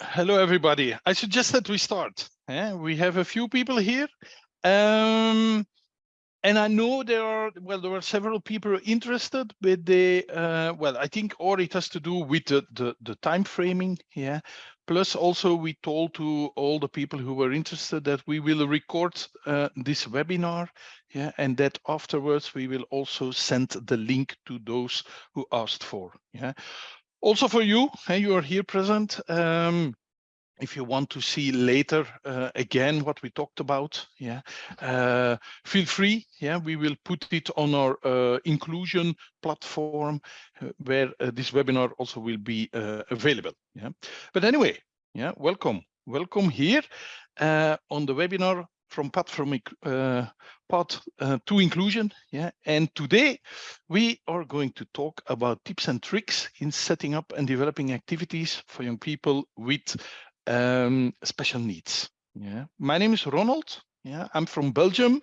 hello, everybody. I suggest that we start. Yeah, we have a few people here. Um, and I know there are, well, there are several people interested, but they, uh, well, I think or it has to do with the, the, the time framing, yeah. Plus also we told to all the people who were interested that we will record uh, this webinar, yeah, and that afterwards we will also send the link to those who asked for, yeah. Also for you, hey, you are here present. Um, if you want to see later uh, again what we talked about yeah uh, feel free yeah we will put it on our uh, inclusion platform uh, where uh, this webinar also will be uh, available yeah but anyway yeah welcome welcome here on the webinar from path from path to inclusion yeah and today we are going to talk about tips and tricks in setting up and developing activities for young people with um, special needs. Yeah, my name is Ronald. Yeah, I'm from Belgium.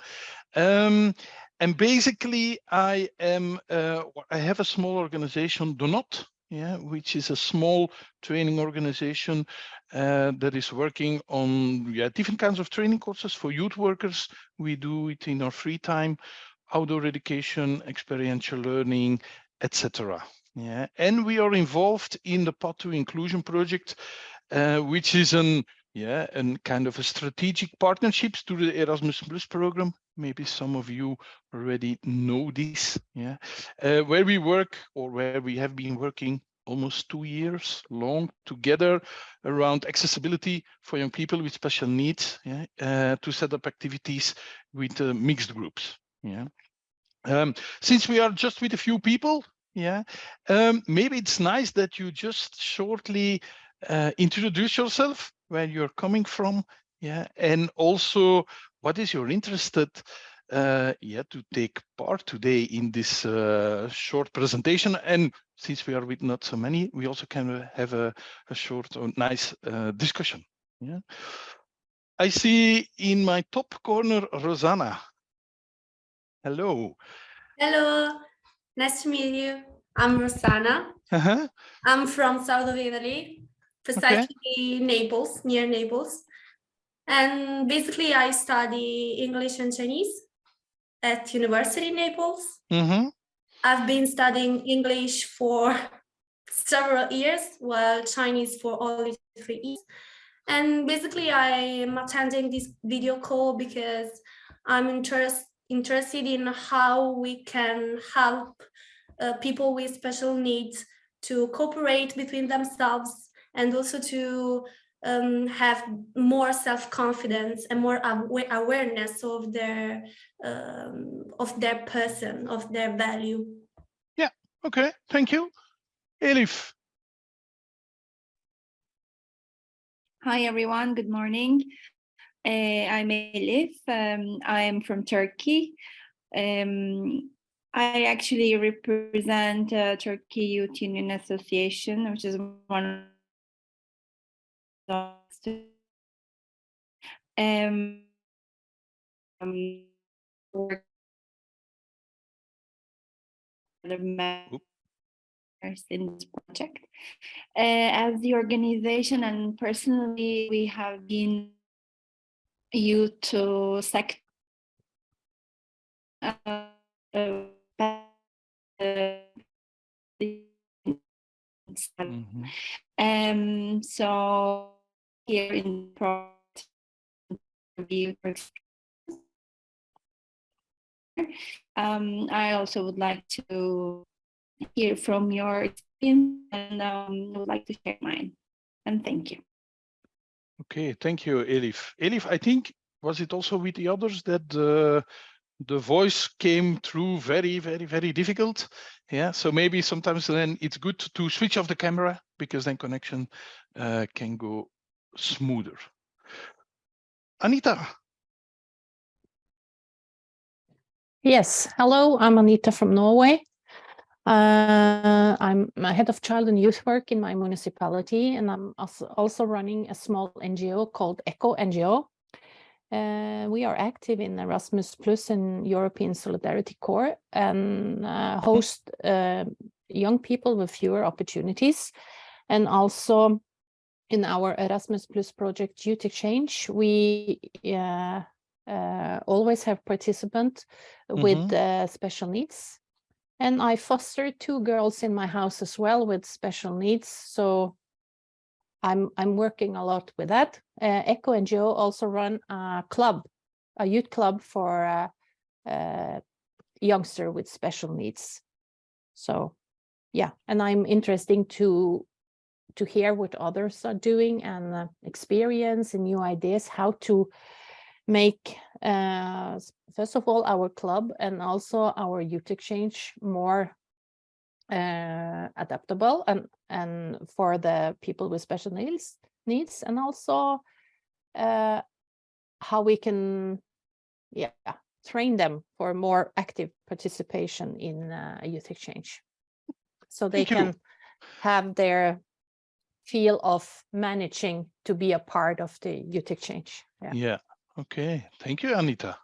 Um, and basically I am, uh, I have a small organization, Donot, yeah, which is a small training organization uh, that is working on yeah, different kinds of training courses for youth workers. We do it in our free time, outdoor education, experiential learning, etc. Yeah, and we are involved in the Path to Inclusion project, uh, which is an yeah, and kind of a strategic partnerships to the Erasmus Plus program. Maybe some of you already know this, yeah, uh, where we work or where we have been working almost two years long together around accessibility for young people with special needs, yeah, uh, to set up activities with uh, mixed groups, yeah. Um, since we are just with a few people, yeah, um, maybe it's nice that you just shortly uh, introduce yourself, where you're coming from, yeah, and also what is your interested uh, yeah, to take part today in this uh, short presentation. And since we are with not so many, we also can have a, a short or nice uh, discussion. Yeah. I see in my top corner, Rosanna. Hello. Hello, nice to meet you. I'm Rosanna. Uh -huh. I'm from south of Italy, precisely okay. Naples, near Naples. And basically I study English and Chinese at University Naples. Mm -hmm. I've been studying English for several years, while Chinese for only three years. And basically I am attending this video call because I'm interest, interested in how we can help uh, people with special needs to cooperate between themselves and also to um, have more self-confidence and more awareness of their um, of their person, of their value. Yeah, okay, thank you. Elif. Hi, everyone, good morning. Uh, I'm Elif, um, I'm from Turkey. Um, I actually represent uh, Turkey Youth Union Association, which is one um, um, in this project. Uh, as the organization and personally, we have been you to sect uh, uh, mm -hmm. um so here in um, I also would like to hear from your experience and um, would like to share mine. And thank you. Okay, thank you, Elif. Elif, I think, was it also with the others that the, the voice came through very, very, very difficult? Yeah, so maybe sometimes then it's good to switch off the camera because then connection uh, can go smoother. Anita. Yes, hello, I'm Anita from Norway. Uh, I'm a head of child and youth work in my municipality, and I'm also running a small NGO called ECHO NGO. Uh, we are active in Erasmus Plus and European Solidarity Corps and uh, host uh, young people with fewer opportunities and also in our Erasmus Plus project Youth Exchange, we uh, uh, always have participants with uh, special needs. And I foster two girls in my house as well with special needs. So I'm I'm working a lot with that. Uh, Echo NGO also run a club, a youth club for uh, uh, youngster with special needs. So yeah, and I'm interesting to to hear what others are doing and uh, experience and new ideas how to make uh, first of all our club and also our youth exchange more uh, adaptable and and for the people with special needs needs and also uh, how we can yeah train them for more active participation in uh, a youth exchange so they Thank you. can have their feel of managing to be a part of the youth exchange yeah Yeah. Okay. Thank you, Anita.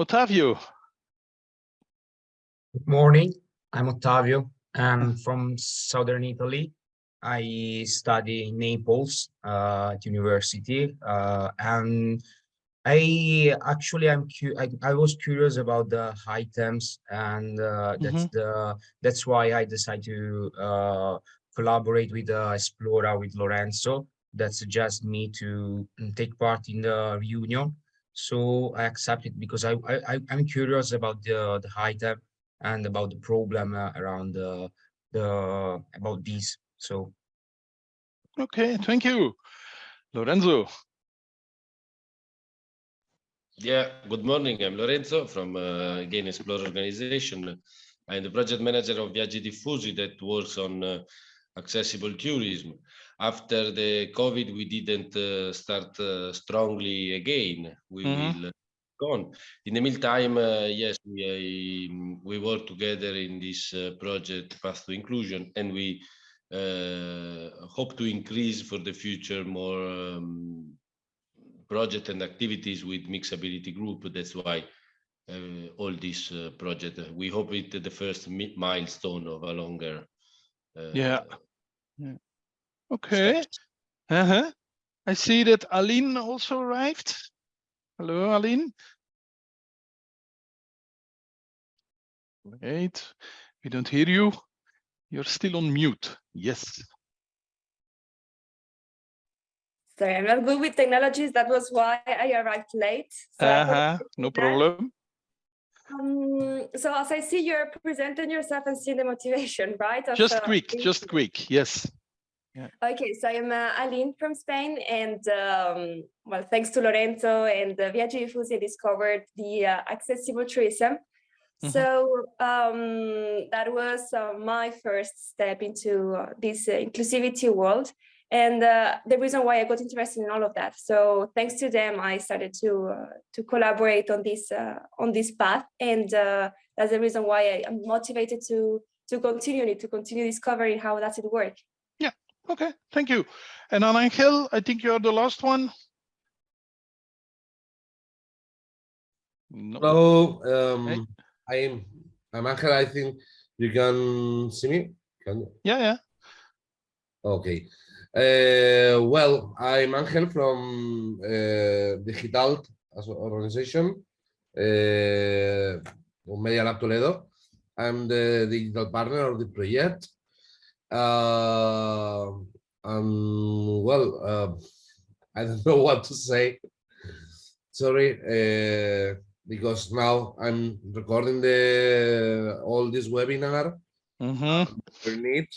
Ottavio. Good morning. I'm Ottavio. I'm from southern Italy. I study in Naples uh, at university, uh, and I actually I'm cu I, I was curious about the items, and uh, that's the that's why I decided to uh, collaborate with uh, Esplora with Lorenzo. That suggests me to mm, take part in the reunion. So I accepted it because I, I I- I'm curious about the the item and about the problem uh, around the the about these. So Okay. Thank you. Lorenzo. Yeah, good morning. I'm Lorenzo from uh, Gain Explore organization. I'm the project manager of Viaggi Diffusi that works on uh, accessible tourism. After the COVID, we didn't uh, start uh, strongly again. We Mhm. will go on. In the meantime, uh, yes, we we work together in this uh, project Path to Inclusion, and we uh, hope to increase for the future more um, project and activities with mixability group. That's why uh, all this uh, project, we hope it the first milestone of a longer. uh, Yeah. Okay. Uh-huh. I see that Aline also arrived. Hello, Aline. Wait, we don't hear you. You're still on mute. Yes. Sorry, I'm not good with technologies. That was why I arrived late. So Uh-huh. No problem. Um, so as I see, you're presenting yourself and seeing the motivation, right? of, Just uh, quick, being just quick. Yes. Okay, so I'm uh, Aline from Spain, and um, well, thanks to Lorenzo and uh, Viaggi Diffusi, I discovered the uh, accessible tourism. Mhm. So um, that was uh, my first step into uh, this uh, inclusivity world, and uh, the reason why I got interested in all of that. So thanks to them, I started to uh, to collaborate on this uh, on this path, and uh, that's the reason why I am motivated to to continue it, to continue discovering how does it work. Yeah. Okay, thank you. And on Angel, I think you're the last one. No. Hello, Hey. um, I'm I'm Angel. I think you can see me. Can you? Yeah, yeah. Okay. Uh, well, I'm Angel from uh, Digital as a organization, uh, Media Lab Toledo. I'm the digital partner of the project. Uh, um, well, uh, I don't know what to say. Sorry, uh, because now I'm recording the all this webinar we need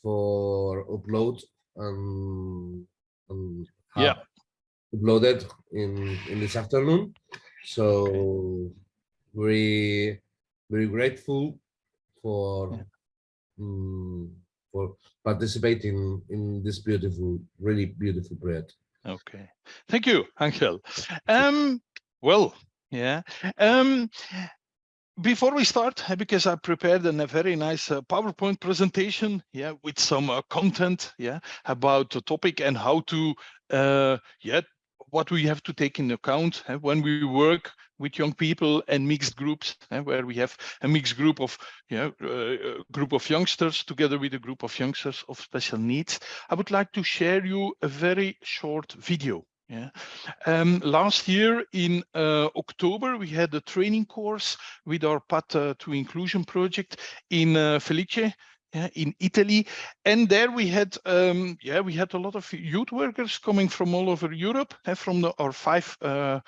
for upload and, and Yeah. uploaded in in this afternoon. So very very grateful for mm, for participating in this beautiful, really beautiful project. Okay, thank you, Angel. Um, well, yeah. Um, before we start, uh, because I prepared a very nice uh, PowerPoint presentation, yeah, with some uh, content, yeah, about the topic and how to, uh, yeah, what we have to take in account uh, when we work with young people and mixed groups, uh, where we have a mixed group of you know, uh, group of youngsters together with a group of youngsters of special needs. I would like to share you a very short video. Yeah. Um, last year in uh, October, we had a training course with our Path uh, to Inclusion project in uh, Felice, yeah, in Italy. And there we had, um, yeah, we had a lot of youth workers coming from all over Europe, uh, from the, our five uh,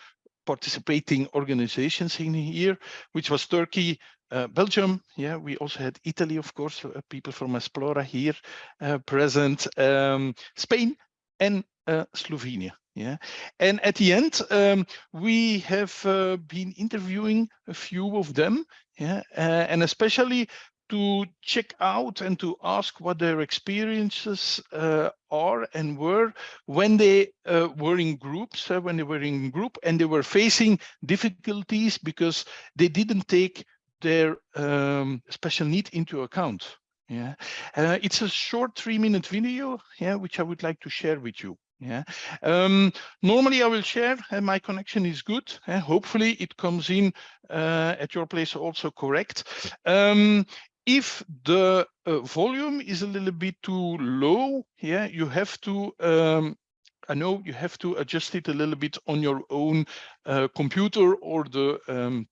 participating organizations in here, which was Turkey, uh, Belgium, yeah, we also had Italy, of course, uh, people from Esplora here uh, present, um, Spain and uh, Slovenia. Yeah, and at the end, um, we have uh, been interviewing a few of them, yeah, uh, and especially to check out and to ask what their experiences uh, are and were when they uh, were in groups, uh, when they were in group and they were facing difficulties because they didn't take their um, special need into account. Yeah, uh, it's a short three minute video, yeah, which I would like to share with you. Yeah, um, normally I will share and my connection is good. Uh, hopefully it comes in uh, at your place also correct. Um, if the uh, volume is a little bit too low, yeah, you have to, um, I know you have to adjust it a little bit on your own uh, computer or the um,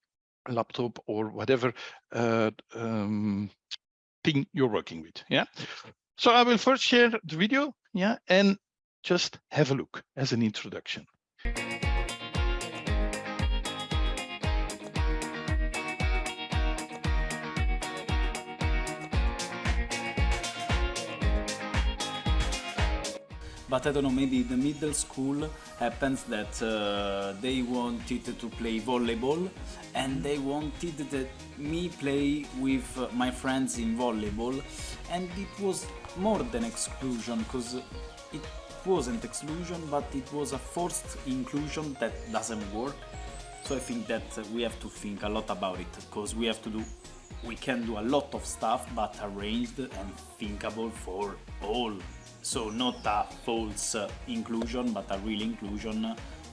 laptop or whatever uh, um, thing you're working with, yeah. So I will first share the video, yeah, and just have a look as an introduction. but I don't know, maybe the middle school happens that uh, they wanted to play volleyball and they wanted that me play with uh, my friends in volleyball and it was more than exclusion because it wasn't exclusion but it was a forced inclusion that doesn't work so I think that we have to think a lot about it because we have to do we can do a lot of stuff but arranged and thinkable for all so not a false uh, inclusion but a real inclusion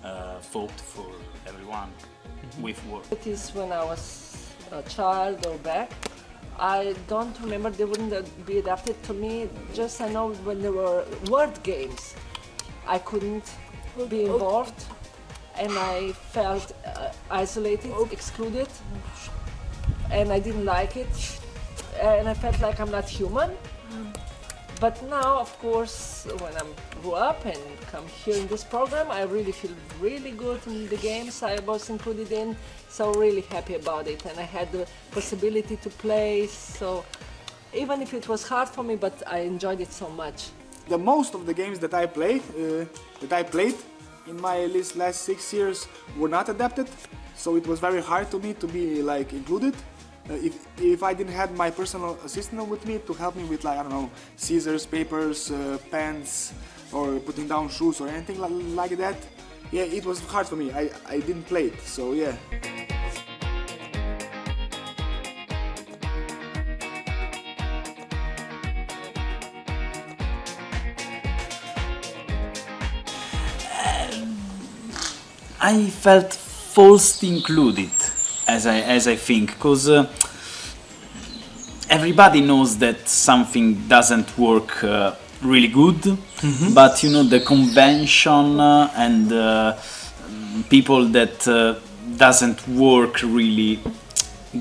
uh, thought for everyone mm -hmm. with work. It is when I was a child or back I don't remember they wouldn't be adapted to me. Just I know when there were word games I couldn't be involved and I felt uh, isolated, excluded and I didn't like it. And I felt like I'm not human. But now, of course, when I grew up and come here in this program, I really feel really good in the games I was included in, so really happy about it. And I had the possibility to play, so even if it was hard for me, but I enjoyed it so much. The most of the games that I play, uh, that I played in my list last six years were not adapted, so it was very hard to me to be like included. Uh, if, if I didn't have my personal assistant with me to help me with like, I don't know, scissors, papers, uh, pens, or putting down shoes or anything like that, yeah, it was hard for me. I, I didn't play it, so yeah. I felt forced included as I as I think, because uh, everybody knows that something doesn't work uh, really good, mm -hmm. but you know the convention uh, and uh, people that uh, doesn't work really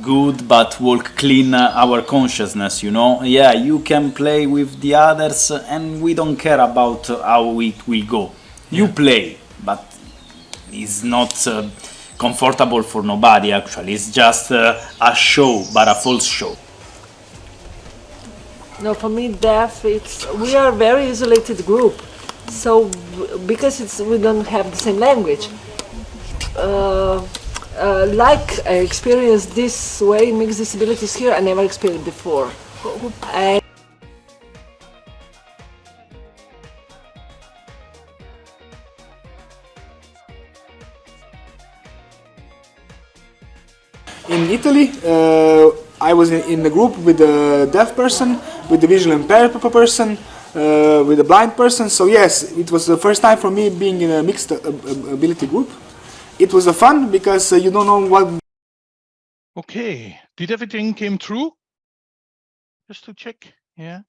good but work clean uh, our consciousness you know yeah you can play with the others and we don't care about how it will go you yeah. play but it's not comfortable for nobody actually it's just uh, a show but a false show no for me deaf it's we are a very isolated group. So because it's we don't have the same language. Uh, uh, like I experienced this way mixed disabilities here I never experienced before. And In Italy, uh, I was in, in group with a deaf person, with a visually impaired person, uh, with a blind person. So yes, it was the first time for me being in a mixed uh, ability group. it was a fun because you don't know what. Okay, did everything came through? Just to check. Yeah,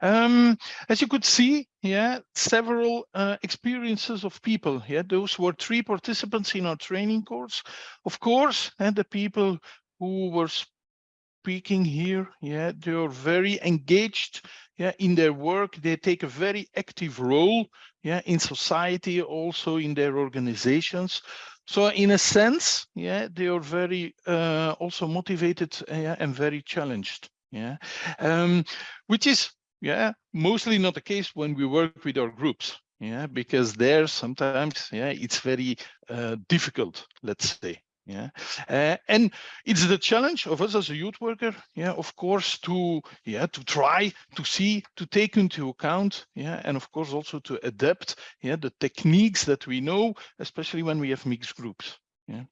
um, as you could see, yeah, several uh, experiences of people. Yeah, those were three participants in our training course. Of course, and the people who were speaking here, yeah, they are very engaged, yeah, in their work. They take a very active role, yeah, in society, also in their organizations. So in a sense, yeah, they are very uh, also motivated uh, and very challenged yeah. Um, which is yeah mostly not the case when we work with our groups yeah because there sometimes yeah it's very uh, difficult let's say yeah. Uh, and it's the challenge of us as a youth worker yeah of course to yeah to try to see to take into account yeah and of course also to adapt yeah the techniques that we know especially when we have mixed groups yeah.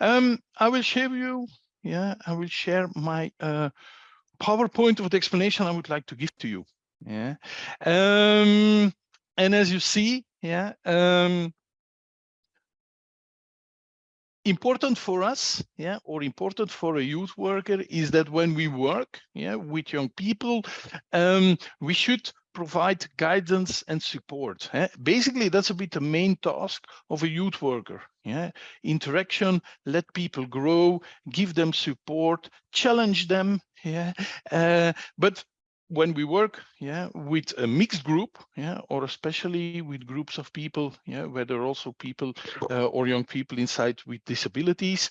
Um i will share you yeah i will share my uh PowerPoint of the explanation I would like to give to you. Yeah. Um, and as you see, yeah, um, important for us, yeah, or important for a youth worker is that when we work, yeah, with young people, um, we should provide guidance and support. Eh? Basically, that's a bit the main task of a youth worker. Yeah, interaction, let people grow, give them support, challenge them. Yeah, uh, but when we work yeah with a mixed group yeah or especially with groups of people yeah where there are also people uh, or young people inside with disabilities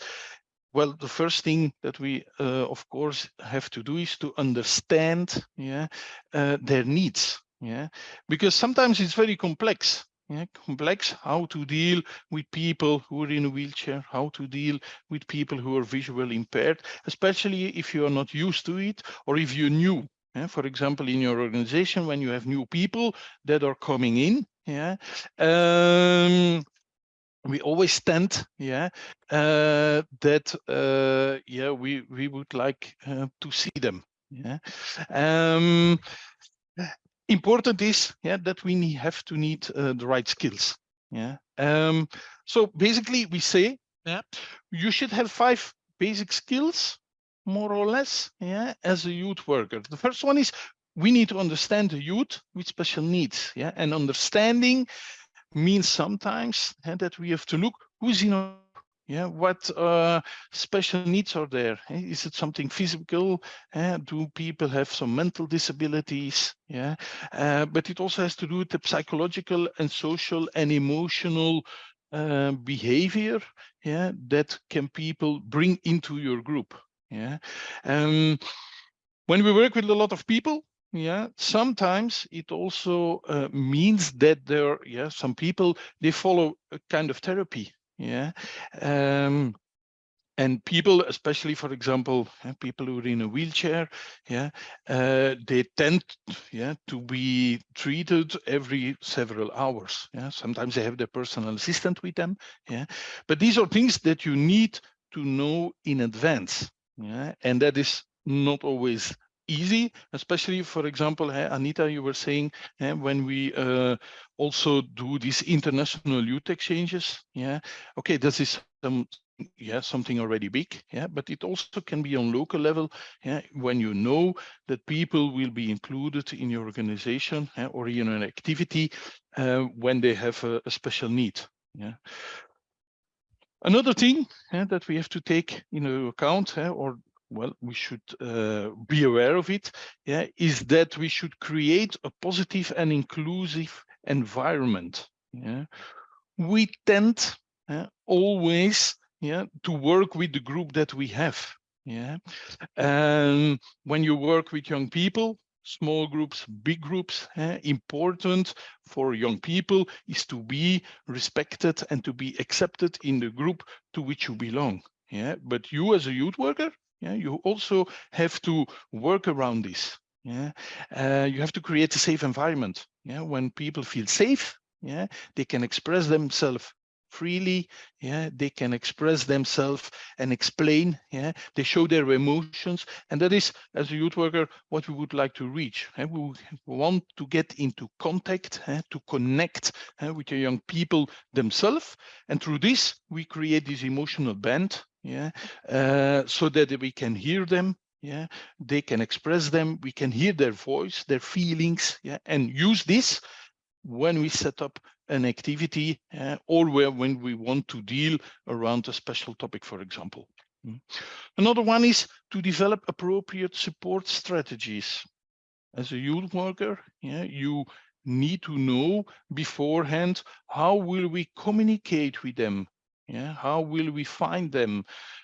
well the first thing that we uh, of course have to do is to understand yeah uh, their needs yeah because sometimes it's very complex yeah, complex how to deal with people who are in a wheelchair, how to deal with people who are visually impaired, especially if you are not used to it or if you're new. Yeah, for example, in your organization, when you have new people that are coming in, yeah, um, we always tend, yeah, uh, that uh, yeah, we we would like uh, to see them. Yeah. Um, important is yeah that we need, have to need uh, the right skills yeah um so basically we say yeah you should have five basic skills more or less yeah as a youth worker the first one is we need to understand the youth with special needs yeah and understanding means sometimes and that we have to look who's in our yeah what uh, special needs are there is it something physical? Uh, do people have some mental disabilities? Yeah uh, but it also has to do with the psychological and social and emotional uh, behavior yeah that can people bring into your group yeah? Um when we work with a lot of people yeah sometimes it also uh, means that there yeah some people they follow a kind of therapy yeah um, and people especially for example people who are in a wheelchair yeah uh, they tend yeah to be treated every several hours yeah. Sometimes they have their personal assistant with them yeah. But these are things that you need to know in advance yeah and that is not always easy, especially, for example, eh, Anita, you were saying eh, when we uh, also do these international youth exchanges. Yeah, okay, this is some yeah something already big yeah but it also can be on local level yeah when you know that people will be included in your organization yeah, or in an activity uh, when they have a, a, special need yeah another thing yeah, that we have to take into account yeah, or well, we should uh, be aware of it, yeah, is that we should create a positive and inclusive environment. Yeah. We tend always yeah, to work with the group that we have. Yeah. And when you work with young people, small groups, big groups, eh, important for young people is to be respected and to be accepted in the group to which you belong. Yeah, but you as a youth worker, yeah, you also have to work around this. Yeah, uh, you have to create a safe environment. Yeah, when people feel safe, yeah, they can express themselves freely. Yeah, they can express themselves and explain. Yeah, they show their emotions, and that is, as a youth worker, what we would like to reach. We want to get into contact, to connect with the young people themselves, and through this we create this emotional band. Yeah, uh, so that we can hear them, yeah. They can express them. We can hear their voice their feelings yeah and use this when we set up an activity or where when we want to deal around a special topic for example. Mm. another one is to develop appropriate support strategies. As a youth worker yeah you need to know beforehand how will we communicate with them yeah how will we find them?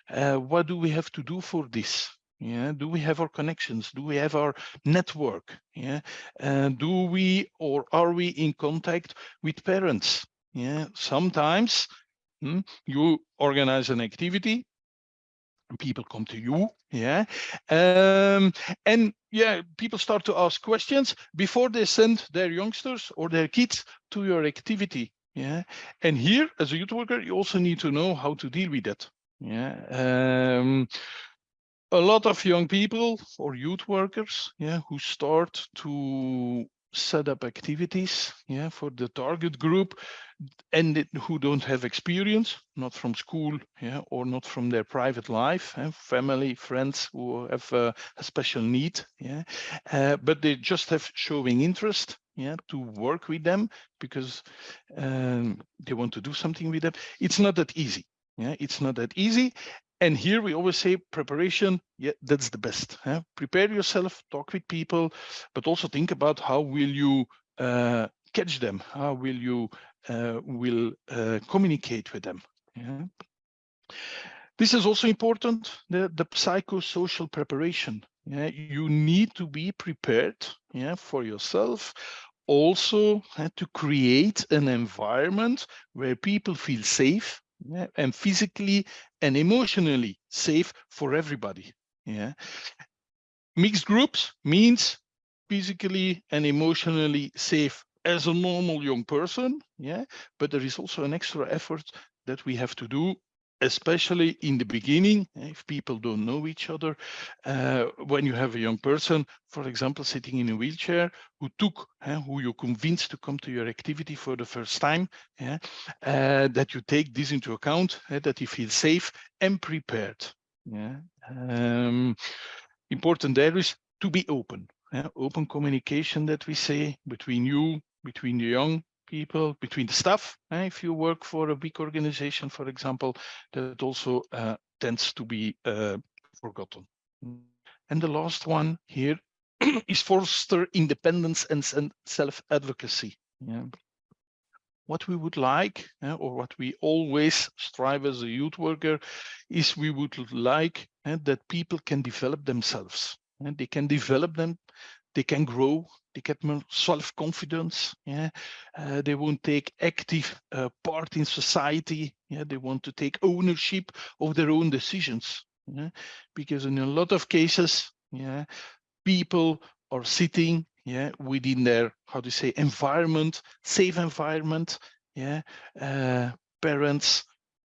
Uh, what do we have to do for this? Yeah do we have our connections? Do we have our network? Yeah and do we or are we in contact with parents? Yeah sometimes hmm, you organize an activity people come to you yeah um, and yeah people start to ask questions before they send their youngsters or their kids to your activity yeah and here as a youth worker you also need to know how to deal with that. Yeah um, a lot of young people or youth workers yeah who start to set up activities yeah for the target group and it, who don't have experience not from school yeah or not from their private life eh, family friends who have uh, a special need yeah uh, but they just have showing interest yeah to work with them because um, they want to do something with them it's not that easy yeah it's not that easy and here we always say preparation, yeah, that's the best. Huh? Prepare yourself, talk with people, but also think about how will you uh, catch them? How will you uh, will uh, communicate with them? Yeah. This is also important, the, the psychosocial preparation. Yeah, you need to be prepared yeah, for yourself, also uh, to create an environment where people feel safe, yeah, and physically and emotionally safe for everybody. Yeah, mixed groups means physically and emotionally safe as a normal young person. Yeah, but there is also an extra effort that we have to do especially in the beginning, if people don't know each other, uh, when you have a young person, for example, sitting in a wheelchair, who took, uh, who you convinced to come to your activity for the first time, yeah, uh, that you take this into account, that he feels safe and prepared. Yeah. Um, important there is to be open, open communication that we say between you, between the young people, between the staff. Eh, if you work for a big organization, for example, that also uh, tends to be uh, forgotten. And the last one here is foster independence and self-advocacy. Yeah. What we would like, uh, or what we always strive as a youth worker, is we would like uh, that people can develop themselves. And they can develop them they can grow, they get more self-confidence, yeah, uh, they won't take active uh, part in society, yeah, they want to take ownership of their own decisions, yeah, because in a lot of cases, yeah, people are sitting, yeah, within their, how do you say, environment, safe environment, yeah, uh, parents,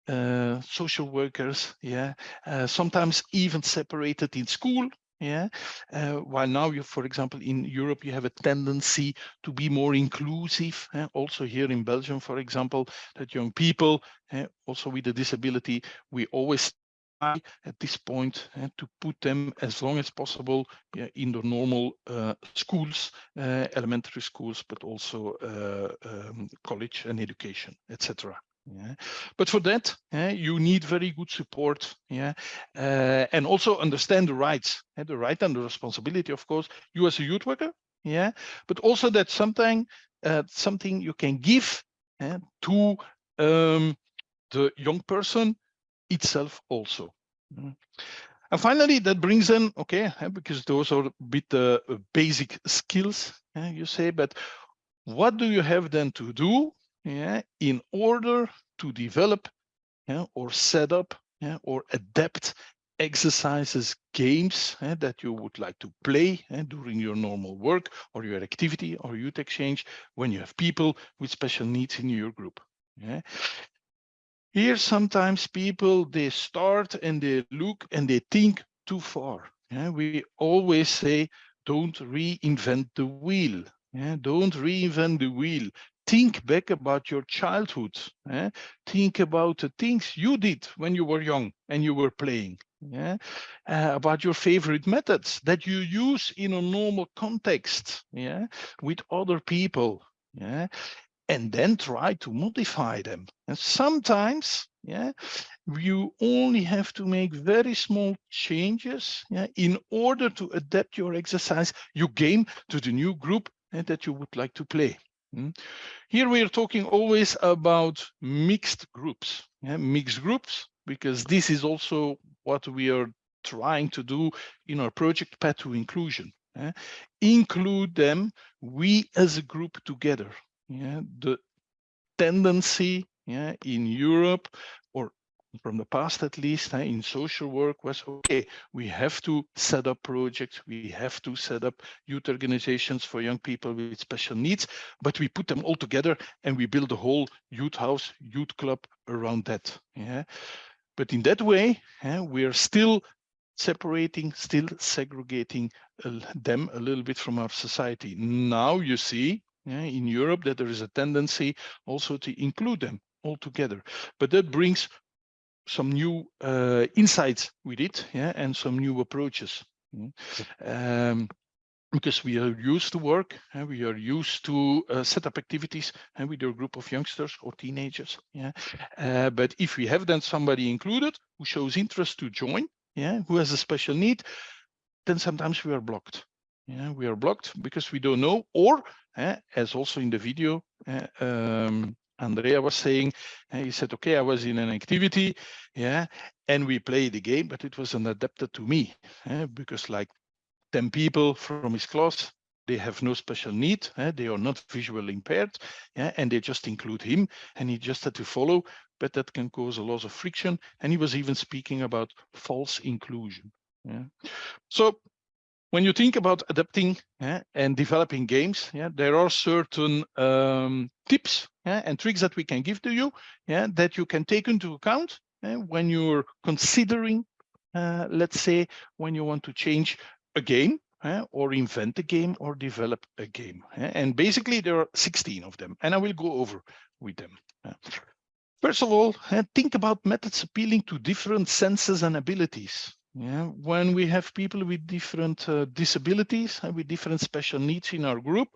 uh, social workers, yeah, uh, sometimes even separated in school, yeah uh, while now you for example in europe you have a tendency to be more inclusive eh? also here in belgium for example that young people eh, also with a disability we always try at this point eh, to put them as long as possible yeah, in the normal uh, schools uh, elementary schools but also uh, um, college and education etc yeah. But for that, yeah, you need very good support, yeah, uh, and also understand the rights, yeah, the right and the responsibility, of course, you as a youth worker, yeah, but also that something, uh, something you can give yeah, to um, the young person itself also. Mm. And finally, that brings in, okay, because those are a bit uh, basic skills, you say, but what do you have then to do yeah, in order to develop yeah, or set up yeah, or adapt exercises, games that you would like to play during your normal work or your activity or youth exchange when you have people with special needs in your group. Yeah. here sometimes people they start and they look and they think too far yeah we always say don't reinvent the wheel yeah don't reinvent the wheel think back about your childhood eh? think about the things you did when you were young and you were playing yeah uh, about your favorite methods that you use in a normal context yeah with other people yeah and then try to modify them and sometimes yeah you only have to make very small changes yeah, in order to adapt your exercise your game to the new group eh, that you would like to play. Here we are talking always about mixed groups yeah, mixed groups because this is also what we are trying to do in our project path to inclusion. Eh? Include them, we as a group together. Yeah? The tendency yeah, in Europe from the past at least in social work was okay we have to set up projects we have to set up youth organizations for young people with special needs but we put them all together and we build a whole youth house youth club around that yeah but in that way, eh, we are still separating, still segregating them a little bit from our society. Now you see yeah, in Europe that there is a tendency also to include them all together. But that brings some new uh, insights with it yeah, and some new approaches. Um, because we are used to work and we are used to uh, set up activities and with a group of youngsters or teenagers yeah. Uh, but if we have then somebody included who shows interest to join yeah who has a special need then sometimes we are blocked. Yeah we are blocked because we don't know or uh, as also in the video uh, um, Andrea was saying, he said, okay, I was in an activity, yeah, and we played the game, but it wasn't adapted to me, uh, because like 10 people from his class they have no special need eh? they are not visually impaired yeah? and they just include him and he just had to follow but that can cause a lot of friction and he was even speaking about false inclusion yeah? so when you think about adapting yeah, and developing games, yeah, there are certain um, tips yeah, and tricks that we can give to you that you can take into account when you're considering, uh, let's say, when you want to change a game or invent a game or develop a game. And basically there are 16 of them and I will go over with them. First of all, think about methods appealing to different senses and abilities. Yeah, when we have people with different uh, disabilities and with different special needs in our group,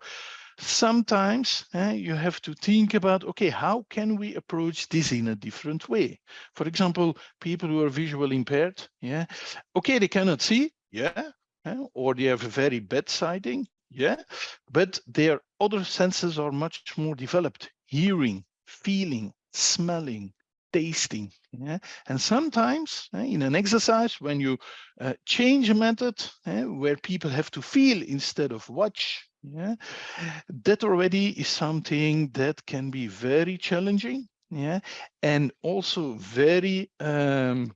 sometimes uh, you have to think about, okay, how can we approach this in a different way? For example, people who are visually impaired, yeah, okay, they cannot see, yeah, or they have a very bad sighting, yeah, but their other senses are much more developed, hearing, feeling, smelling, tasting. Yeah? And sometimes uh, in an exercise, when you uh, change a method uh, where people have to feel instead of watch, yeah, that already is something that can be very challenging, yeah, and also very um,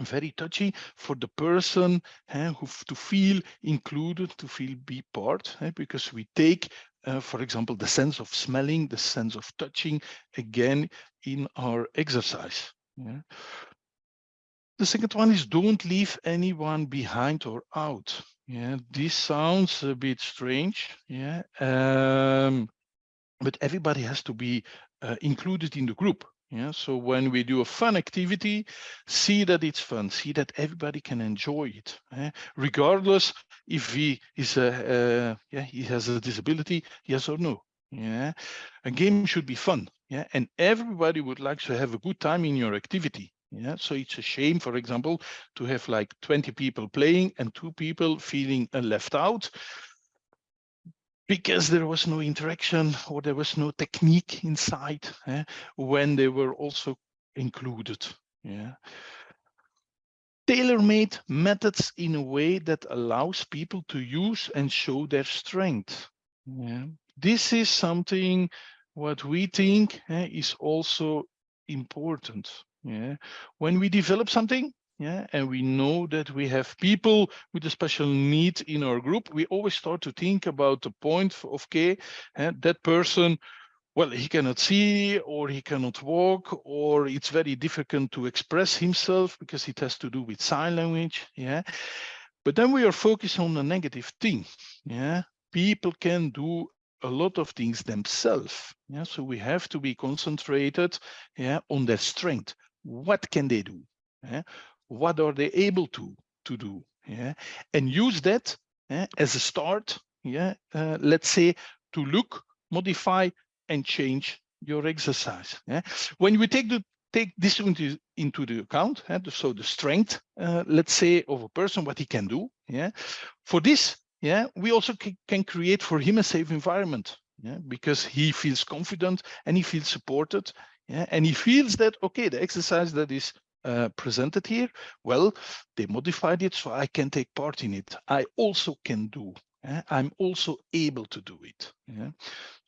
very touchy for the person eh, who to feel included, to feel be part, eh, because we take, uh, for example, the sense of smelling, the sense of touching again in our exercise. Yeah. The second one is don't leave anyone behind or out. Yeah, this sounds a bit strange. Yeah, um, but everybody has to be uh, included in the group. Yeah, so when we do a fun activity, see that it's fun, see that everybody can enjoy it, eh? regardless if he is a, uh, yeah, he has a disability, yes or no. Yeah, a game should be fun. Yeah, and everybody would like to have a good time in your activity. Yeah, so it's a shame, for example, to have like 20 people playing and two people feeling uh, left out because there was no interaction or there was no technique inside eh, when they were also included. Yeah. Tailor-made methods in a way that allows people to use and show their strength. Yeah. This is something what we think eh, is also important. Yeah. When we develop something, yeah and we know that we have people with a special need in our group we always start to think about the point of okay and that person well, he cannot see or he cannot walk or it's very difficult to express himself because it has to do with sign language. Yeah. But then we are focused on the negative thing. Yeah. People can do a lot of things themselves. Yeah. So we have to be concentrated yeah, on their strength. What can they do? Yeah. What are they able to, to do? Yeah. And use that yeah, as a start. Yeah. Uh, let's say to look, modify, and change your exercise. Yeah? When we take the take this into into the account, yeah? so the strength, uh, let's say, of a person, what he can do. Yeah, for this, yeah, we also can create for him a safe environment. Yeah, because he feels confident and he feels supported. Yeah, and he feels that okay, the exercise that is uh, presented here, well, they modified it so I can take part in it. I also can do yeah, I'm also able to do it. Yeah,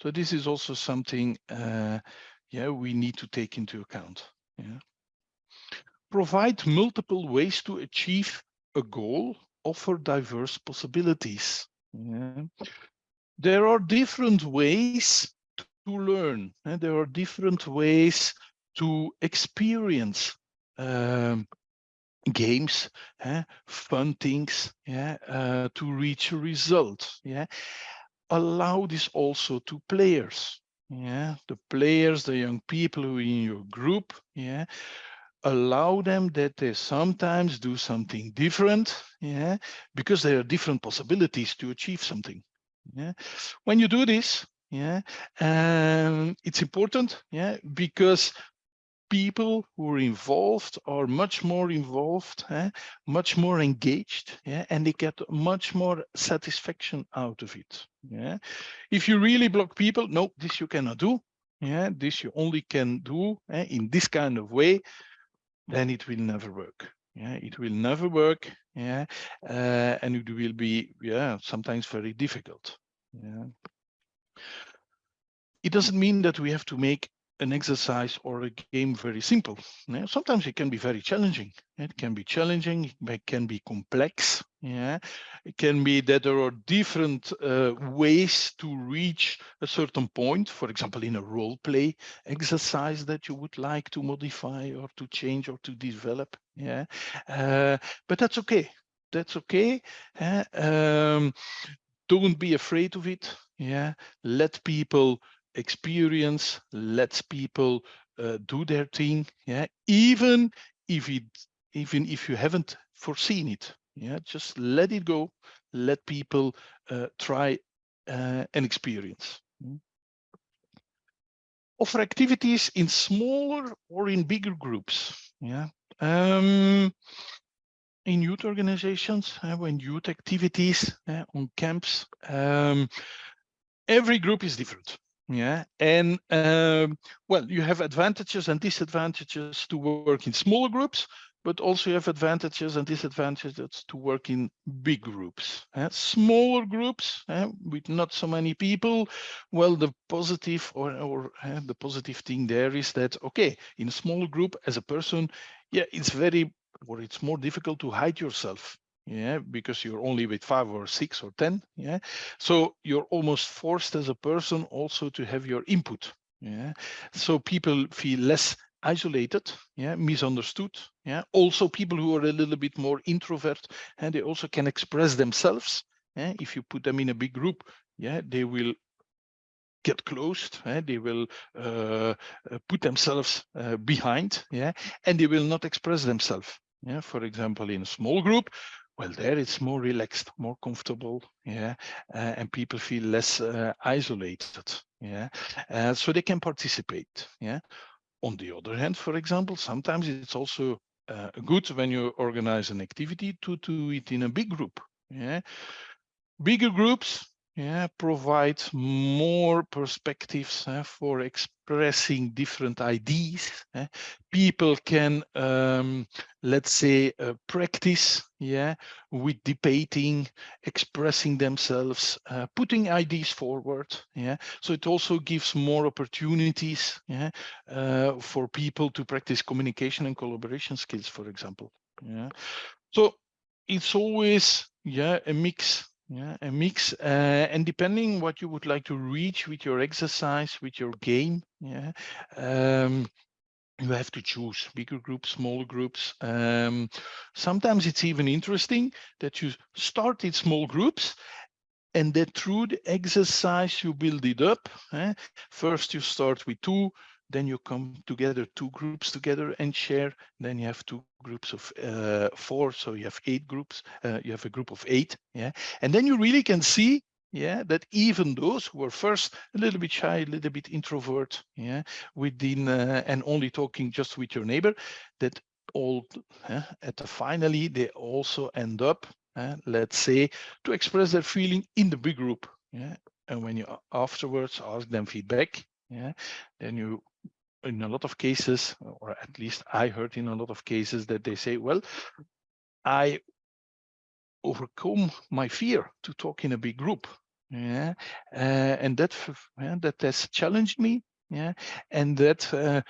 so this is also something uh, yeah we need to take into account. Yeah, provide multiple ways to achieve a goal. Offer diverse possibilities. Yeah. There are different ways to learn, and there are different ways to experience um, games, eh, fun things, yeah, uh, to reach a result. Yeah, allow this also to players. Yeah, the players, the young people who are in your group. Yeah, allow them that they sometimes do something different. Yeah, because there are different possibilities to achieve something. Yeah, when you do this, yeah, um, it's important. Yeah, because people who are involved are much more involved, eh, much more engaged, yeah, and they get much more satisfaction out of it. Yeah. If you really block people, no, this you cannot do. Yeah, this you only can do eh, in this kind of way, then it will never work. Yeah, it will never work. Yeah, uh, and it will be yeah sometimes very difficult. Yeah. It doesn't mean that we have to make an exercise or a game very simple. Yeah, sometimes it can be very challenging. It can be challenging, it can be complex. Yeah, it can be that there are different uh, ways to reach a certain point. For example, in a role play exercise that you would like to modify or to change or to develop. Yeah, uh, but that's okay. That's okay. Uh, um, don't be afraid of it. Yeah, let people experience lets people uh, do their thing yeah even if it even if you haven't foreseen it yeah just let it go let people uh, try uh, and experience. Mm. offer activities in smaller or in bigger groups yeah. Um, in youth organizations uh, when youth activities uh, on camps um, every group is different yeah, and um, well, you have advantages and disadvantages to work in smaller groups, but also you have advantages and disadvantages to work in big groups. Uh, smaller groups uh, with not so many people, well, the positive or, or uh, the positive thing there is that, okay, in a smaller group as a person, yeah, it's very, or it's more difficult to hide yourself yeah because you're only with five or six or ten yeah? So you're almost forced as a person also to have your input yeah? So people feel less isolated yeah misunderstood yeah? Also people who are a little bit more introvert and they also can express themselves yeah? If you put them in a big group yeah they will get closed eh? they will uh, uh put themselves uh, behind yeah? And they will not express themselves yeah? For example in a small group well there it's more relaxed more comfortable yeah uh, and people feel less uh, isolated yeah uh, so they can participate yeah. On the other hand for example sometimes it's also uh, good when you organize an activity to do it in a big group yeah. Bigger groups yeah, provide more perspectives uh, for expressing different ideas. Uh, people can, um, let's say, uh, practice, yeah, with debating, expressing themselves, uh, putting ideas forward. Yeah, so it also gives more opportunities, yeah, uh, for people to practice communication and collaboration skills, for example. Yeah, so it's always, yeah, a mix yeah, a mix, uh, and depending what you would like to reach with your exercise, with your game, yeah, um, you have to choose bigger groups, smaller groups. Um, sometimes it's even interesting that you start in small groups and that through the exercise you build it up. Eh? First you start with two, then you come together, two groups together and share. Then you have two groups of uh, four, so you have eight groups. Uh, you have a group of eight, yeah. And then you really can see, yeah, that even those who were first a little bit shy, a little bit introvert, yeah, within uh, and only talking just with your neighbor, that all uh, at the finally they also end up, uh, let's say, to express their feeling in the big group, yeah. And when you afterwards ask them feedback, yeah, then you in a lot of cases, or at least I heard in a lot of cases that they say, well, I overcome my fear to talk in a big group. Yeah, uh, and that yeah, that has challenged me. Yeah, and that uh,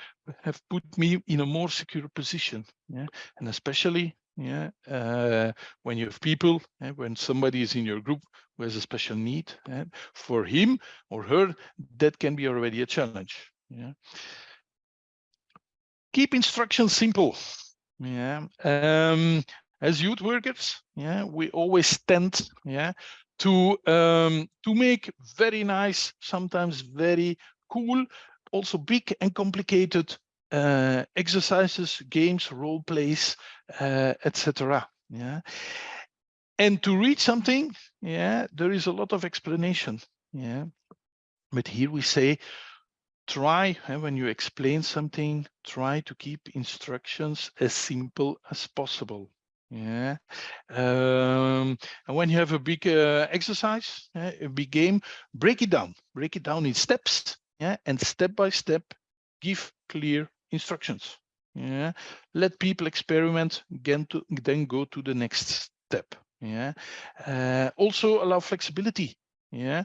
have put me in a more secure position. Yeah, and especially yeah, uh, when you have people, when somebody is in your group who has a special need, for him or her, that can be already a challenge. Yeah keep instructions simple. Yeah. Um, as youth workers, yeah, we always tend, yeah, to um, to make very nice, sometimes very cool, also big and complicated uh, exercises, games, role plays, uh, etc. Yeah, and to read something, yeah, there is a lot of explanation. Yeah, but here we say try eh, when you explain something try to keep instructions as simple as possible yeah? Um, and when you have a big uh, exercise uh, a big game break it down. Break it down in steps yeah? And step by step give clear instructions yeah? Let people experiment again to then go to the next step yeah? Uh, also allow flexibility yeah?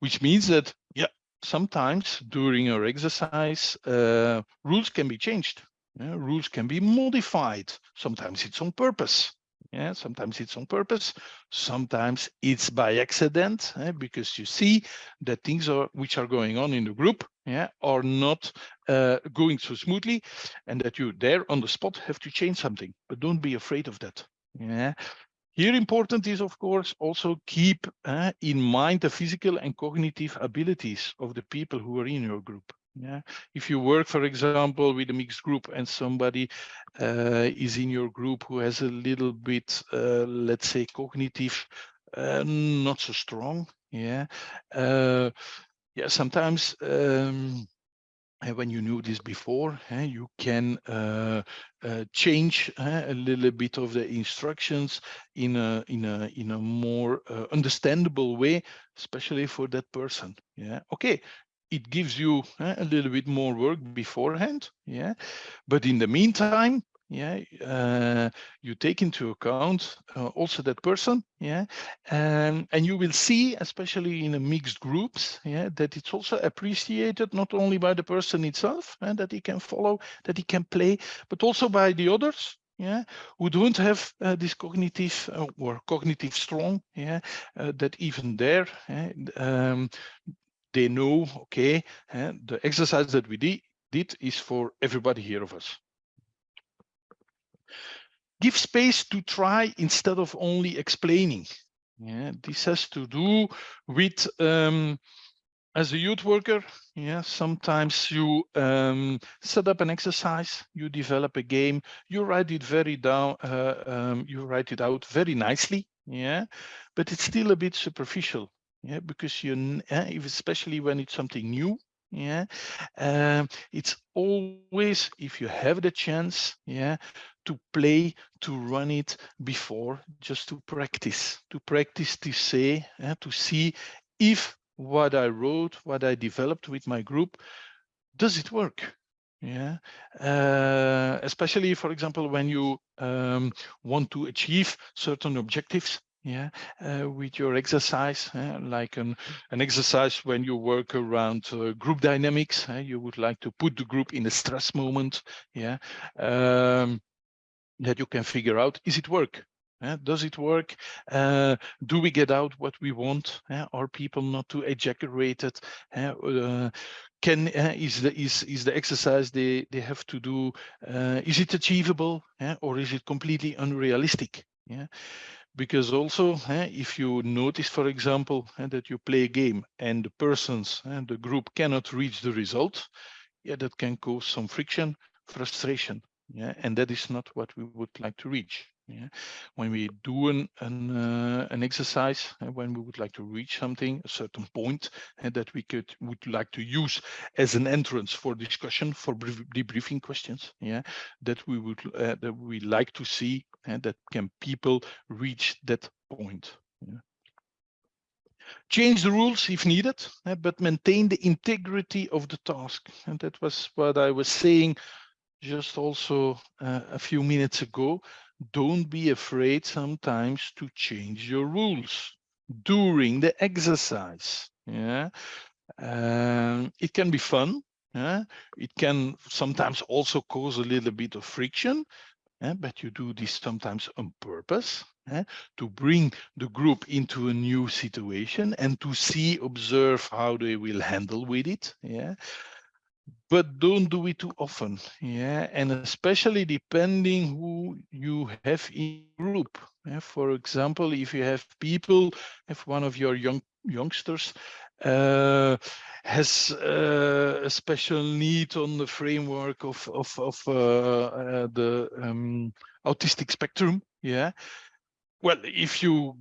Which means that yeah sometimes during your exercise, uh, rules can be changed. Yeah, rules can be modified. Sometimes it's on purpose. Yeah, sometimes it's on purpose. Sometimes it's by accident eh, because you see that things are which are going on in the group yeah, are not uh, going so smoothly and that you there on the spot have to change something. But don't be afraid of that. Yeah, here important is, of course, also keep uh, in mind the physical and cognitive abilities of the people who are in your group. Yeah, if you work, for example, with a mixed group and somebody uh, is in your group who has a little bit, uh, let's say, cognitive, not so strong. Yeah, yeah. Sometimes um, when you knew this before, you can uh, uh, change a little bit of the instructions in a in a in a more uh, understandable way, especially for that person. Yeah, okay. It gives you a little bit more work beforehand, yeah. But in the meantime, yeah uh, you take into account uh, also that person yeah and and you will see especially in a mixed groups yeah that it's also appreciated not only by the person itself and that he can follow that he can play but also by the others yeah who don't have uh, this cognitive uh, or cognitive strong yeah uh, that even there um, they know okay the exercise that we did did is for everybody here of us give space to try instead of only explaining. Yeah, this has to do with um, as a youth worker, yeah, sometimes you um, set up an exercise, you develop a game, you write it very down, uh, um, you write it out very nicely, yeah, but it's still a bit superficial, yeah, because you, uh, especially when it's something new, yeah, um, it's always if you have the chance, yeah, to play, to run it before, just to practice, to practice to say, uh, to see if what I wrote, what I developed with my group, does it work? Yeah, uh, especially, for example, when you um, want to achieve certain objectives, yeah uh, with your exercise uh, like an an exercise when you work around uh, group dynamics uh, you would like to put the group in a stress moment yeah um, that you can figure out is it work Yeah, does it work? Uh, do we get out what we want? Yeah, are people not too exaggerated? Uh, can uh, is the is is the exercise they they have to do? Uh, is it achievable? Or is it completely unrealistic? Yeah, because also eh, if you notice, for example, eh, that you play a game and the persons and the group cannot reach the result, yeah, that can cause some friction, frustration. Yeah, and that is not what we would like to reach. Yeah, when we do an an, uh, an exercise, uh, when we would like to reach something, a certain point, and that we could would like to use as an entrance for discussion, for debriefing questions. Yeah, that we would uh, that we like to see, and that can people reach that point. Yeah. Change the rules if needed, uh, but maintain the integrity of the task. And that was what I was saying just also uh, a few minutes ago don't be afraid sometimes to change your rules during the exercise. Yeah, um, it can be fun. Yeah, it can sometimes also cause a little bit of friction, yeah? but you do this sometimes on purpose yeah? to bring the group into a new situation and to see, observe how they will handle with it. Yeah, but don't do it too often yeah and especially depending who you have in group yeah? for example if you have people if one of your young youngsters uh, has uh, a special need on the framework of of, of uh, uh the um, autistic spectrum yeah well if you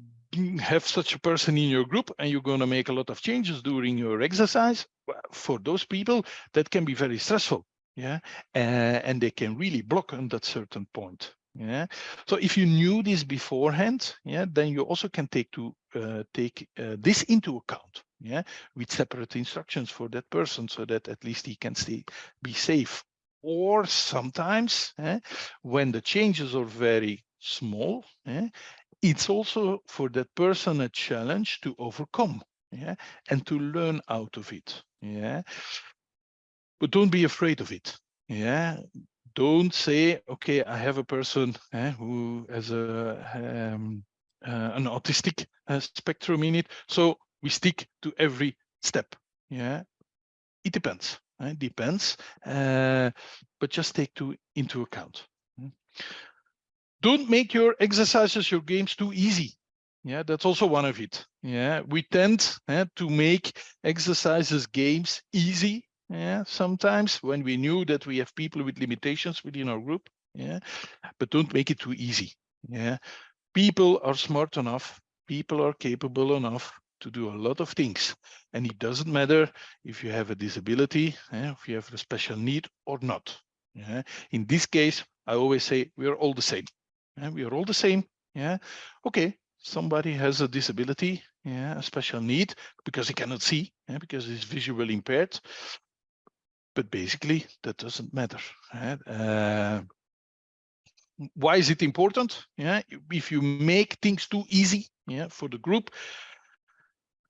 have such a person in your group and you're going to make a lot of changes during your exercise for those people that can be very stressful yeah uh, and they can really block on that certain point yeah. So if you knew this beforehand yeah then you also can take to uh, take uh, this into account yeah with separate instructions for that person so that at least he can stay be safe. Or sometimes eh, when the changes are very small eh, it's also for that person a challenge to overcome yeah and to learn out of it yeah. But don't be afraid of it. Yeah. Don't say okay i have a person eh, who has a um, uh, an autistic uh, spectrum in it so we stick to every step. Yeah. It depends it eh, depends uh, but just take to into account. Don't make your exercises, your games too easy. Yeah, that's also one of it. Yeah, we tend eh, to make exercises, games easy. Yeah, sometimes when we knew that we have people with limitations within our group. Yeah, but don't make it too easy. Yeah, people are smart enough. People are capable enough to do a lot of things. And it doesn't matter if you have a disability, eh, if you have a special need or not. Yeah. In this case, I always say we're all the same. Yeah, we are all the same. Yeah. Okay. Somebody has a disability, yeah, a special need because he cannot see, yeah, because he's visually impaired. But basically, that doesn't matter. Right? Uh, why is it important? Yeah, if you make things too easy, yeah, for the group,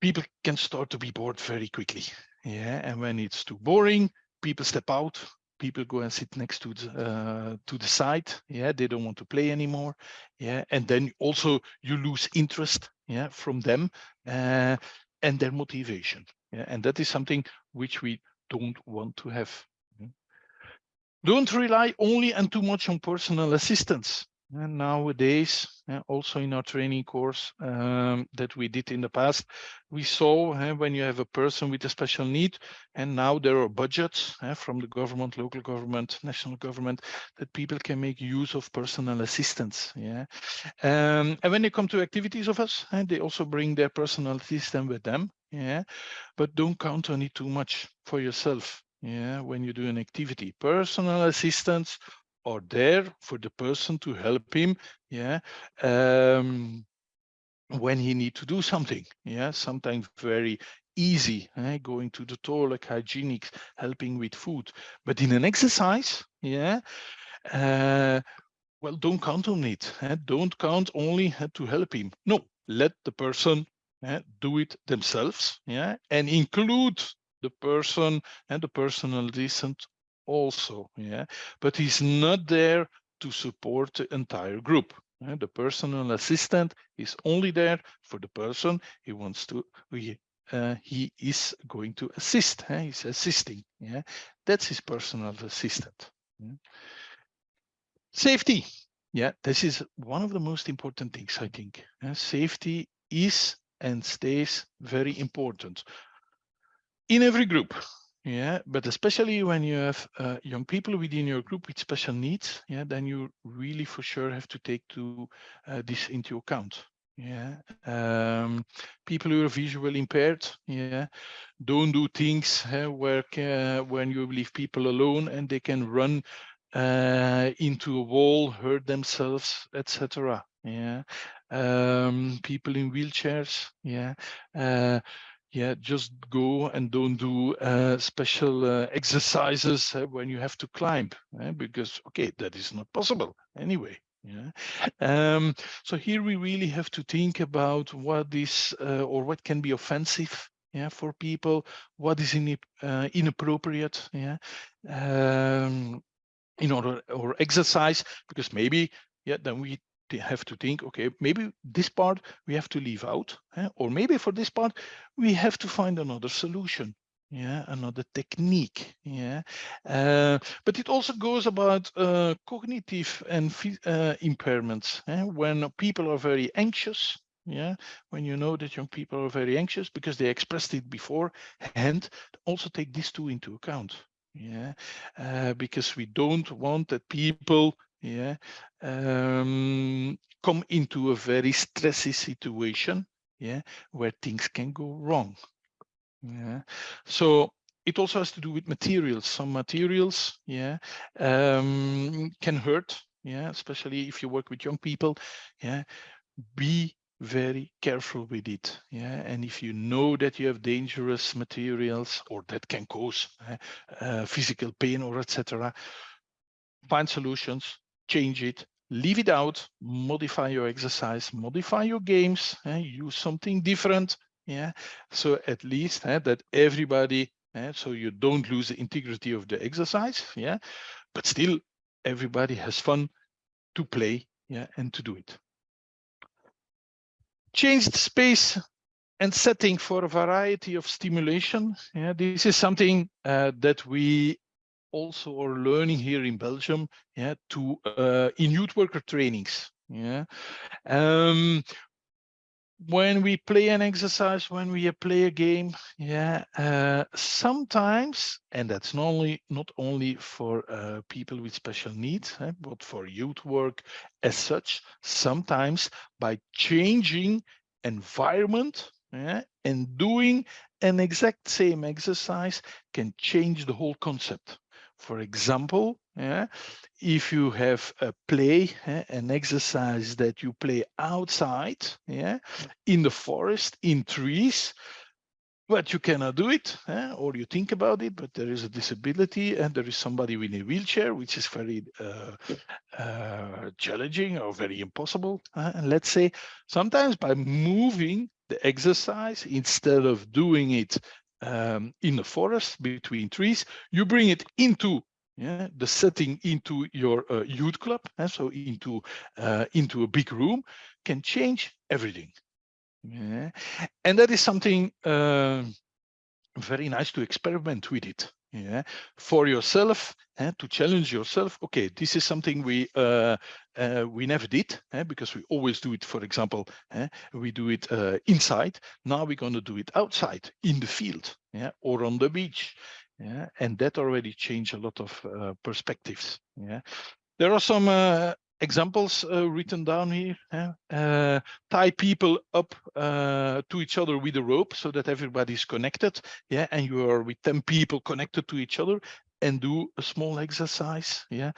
people can start to be bored very quickly. Yeah, and when it's too boring, people step out people go and sit next to the uh, to the side yeah they don't want to play anymore yeah and then also you lose interest yeah from them uh, and their motivation yeah and that is something which we don't want to have. Don't rely only and too much on personal assistance and nowadays, uh, also in our training course um, that we did in the past, we saw uh, when you have a person with a special need, and now there are budgets uh, from the government, local government, national government, that people can make use of personal assistance. Yeah, um, and when they come to activities of us, they also bring their personal assistant with them. Yeah, but don't count on it too much for yourself. Yeah, when you do an activity, personal assistance are there for the person to help him yeah um, when he need to do something yeah sometimes very easy eh? going to the toilet hygienics helping with food but in an exercise yeah uh, well don't count on it eh? don't count only eh, to help him no let the person eh, do it themselves yeah and include the person and the personal assistant also yeah but he's not there to support the entire group Uh, the personal assistant is only there for the person he wants to, he, uh, he is going to assist. He's assisting. Yeah, that's his personal assistant. Yeah. Safety. Yeah, this is one of the most important things, I think. Uh, safety is and stays very important in every group. Yeah, but especially when you have uh, young people within your group with special needs, yeah, then you really for sure have to take to uh, this into account. Yeah, um, people who are visually impaired, yeah, don't do things uh, where uh, when you leave people alone and they can run uh, into a wall, hurt themselves, etc. Yeah, um, people in wheelchairs, yeah, uh, yeah, just go and don't do uh, special uh, exercises uh, when you have to climb, eh? because okay, that is not possible anyway. Yeah. Um, so here we really have to think about what is uh, or what can be offensive yeah, for people, what is in, uh, inappropriate, yeah, um, in order or exercise, because maybe yeah, then we have to think, okay, maybe this part we have to leave out, eh? or maybe for this part we have to find another solution, yeah, another technique, yeah. Uh, but it also goes about uh, cognitive and uh, impairments. Eh? When people are very anxious, yeah, when you know that young people are very anxious because they expressed it before, and also take these two into account yeah uh, because we don't want that people yeah. Um, come into a very stressy situation yeah where things can go wrong. Yeah. So it also has to do with materials. Some materials yeah um, can hurt yeah especially if you work with young people yeah. Be very careful with it yeah and if you know that you have dangerous materials or that can cause uh, uh, physical pain or etc find solutions change it leave it out modify your exercise modify your games uh, use something different yeah? So at least uh, that everybody uh, so you don't lose the integrity of the exercise yeah? But still everybody has fun to play yeah and to do it. Change the space and setting for a variety of stimulation. Yeah, this is something uh, that we also are learning here in Belgium. Yeah, to uh, in youth worker trainings. Yeah, um, when we play an exercise, when we play a game, yeah, uh, sometimes, and that's not only not only for uh, people with special needs, eh, but for youth work as such, sometimes by changing environment yeah, and doing an exact same exercise can change the whole concept. For example, yeah, if you have a play, eh, an exercise that you play outside, yeah, in the forest, in trees, but you cannot do it, eh, or you think about it, but there is a disability and there is somebody with a wheelchair, which is very uh, uh, challenging or very impossible. Uh, and let's say sometimes by moving the exercise, instead of doing it um, in the forest between trees, you bring it into yeah, the setting into your uh, youth club, and so into uh, into a big room, can change everything. Yeah, and that is something uh, very nice to experiment with it. Yeah, for yourself and eh, to challenge yourself. Okay, this is something we uh, uh, we never did eh, because we always do it. For example, eh, we do it uh, inside. Now we're going to do it outside in the field, yeah, or on the beach. Yeah, and that already changed a lot of uh, perspectives. Yeah, there are some uh, examples uh, written down here. Uh, tie people up uh, to each other with a rope so that everybody's connected. Yeah, and you are with 10 people connected to each other and do a small exercise. Yeah,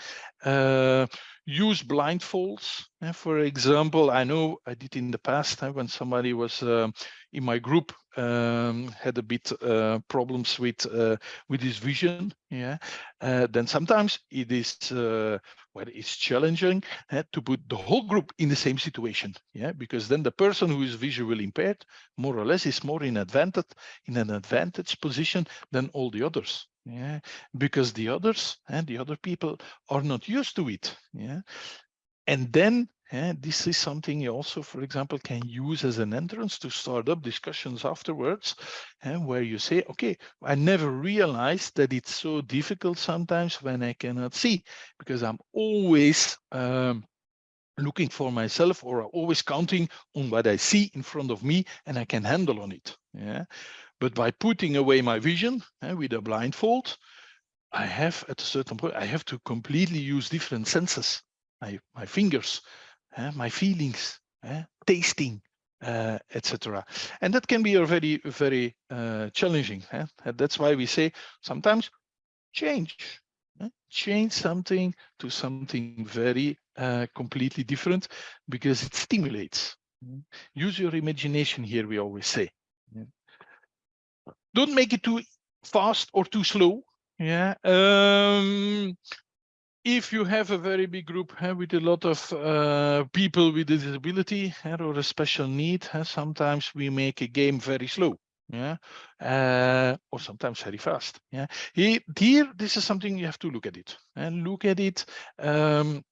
uh, use blindfolds. Yeah? For example, I know I did in the past uh, when somebody was um, in my group um, had a bit uh, problems with uh, with his vision. Yeah, uh, then sometimes it is uh, well, it's challenging uh, to put the whole group in the same situation. Yeah, because then the person who is visually impaired, more or less, is more in advantage in an advantage position than all the others yeah because the others and the other people are not used to it yeah and then Yeah, this is something you also, for example, can use as an entrance to start up discussions afterwards, and where you say, okay, I never realized that it's so difficult sometimes when I cannot see, because I'm always um, looking for myself or always counting on what I see in front of me and I can handle on it. Yeah. But by putting away my vision eh, with a blindfold, I have at a certain point, I have to completely use different senses, my, my fingers, uh, my feelings, uh, tasting, uh, etc. And that can be a very, very uh, challenging. Uh, that's why we say sometimes change, change something to something very uh, completely different because it stimulates. Use your imagination here, we always say. Don't make it too fast or too slow. Yeah. Um, if you have a very big group uh, with a lot of uh, people with a disability uh, or a special need, sometimes we make a game very slow. Yeah, uh, or sometimes very fast. Yeah, here, here, this is something you have to look at it and look at it um,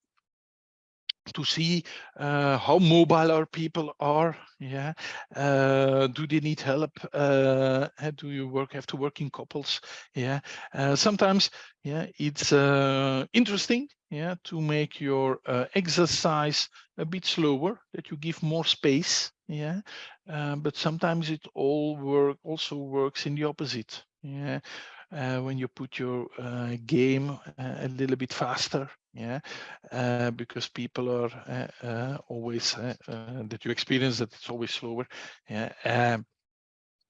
to see uh, how mobile our people are. Yeah, uh, do they need help? Uh, do you work have to work in couples? Yeah, uh, sometimes yeah, it's uh, interesting. Yeah, to make your uh, exercise a bit slower, that you give more space. Yeah, but sometimes it all work also works in the opposite. Yeah, uh, when you put your uh, game uh, a little bit faster yeah? Because people are always that you experience that it's always slower yeah? Um,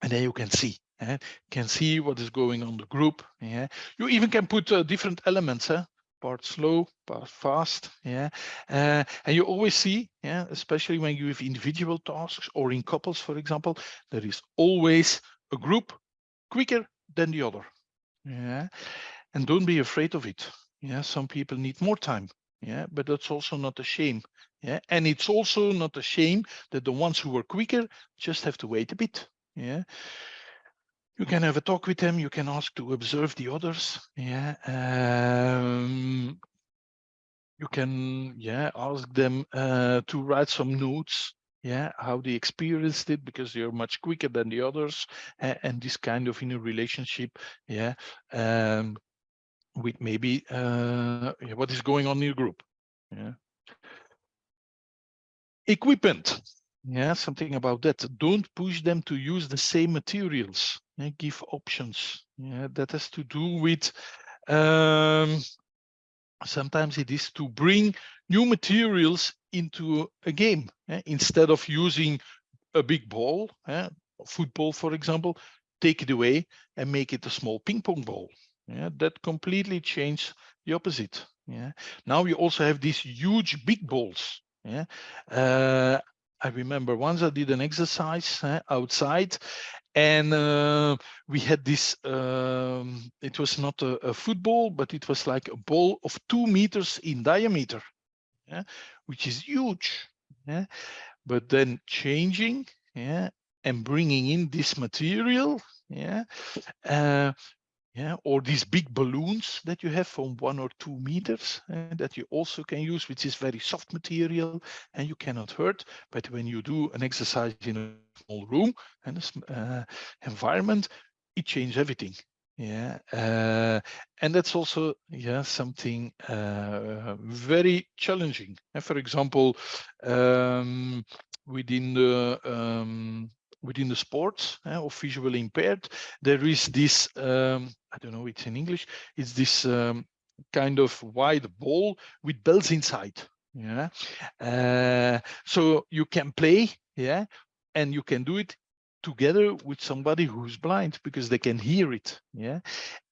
and then you can see uh, can see what is going on the group yeah? You even can put uh, different elements uh, part slow part fast yeah? Uh, and you always see yeah? Especially when you have individual tasks or in couples for example there is always a group quicker than the other yeah and don't be afraid of it. Yeah some people need more time. Yeah but that's also not a shame. Yeah and it's also not a shame that the ones who are quicker just have to wait a bit. Yeah you can have a talk with them you can ask to observe the others. Yeah um, you can yeah ask them uh, to write some notes yeah how they experienced it because they're much quicker than the others and, and this kind of in a relationship yeah um with maybe uh what is going on in your group yeah. Equipment yeah something about that. Don't push them to use the same materials yeah, give options yeah that has to do with um sometimes it is to bring new materials into a game eh? instead of using a big ball eh? football for example take it away and make it a small ping pong ball yeah that completely changed the opposite yeah now we also have these huge big balls yeah uh, I remember once I did an exercise uh, outside and uh, we had this, um, it was not a, a, football, but it was like a ball of two meters in diameter, yeah, which is huge. Yeah, but then changing, yeah, and bringing in this material, yeah, uh, yeah, or these big balloons that you have from one or two meters uh, that you also can use, which is very soft material and you cannot hurt. But when you do an exercise in a small room and a uh, environment, it changes everything. Yeah, uh, and that's also yeah something uh, very challenging. And for example, um, within the um, within the sports uh, of visually impaired, there is this, um, I don't know, it's in English, it's this um, kind of wide ball with bells inside. Yeah. Uh, so you can play, yeah, and you can do it together with somebody who's blind because they can hear it yeah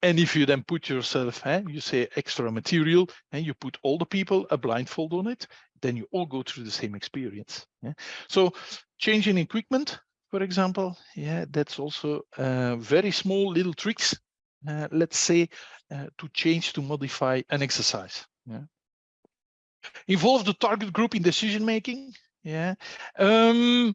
and if you then put yourself eh, you say extra material and you put all the people a blindfold on it then you all go through the same experience yeah so changing equipment for example, yeah, that's also uh, very small little tricks, uh, let's say, uh, to change, to modify an exercise. Yeah. Involve the target group in decision making. Yeah. Um,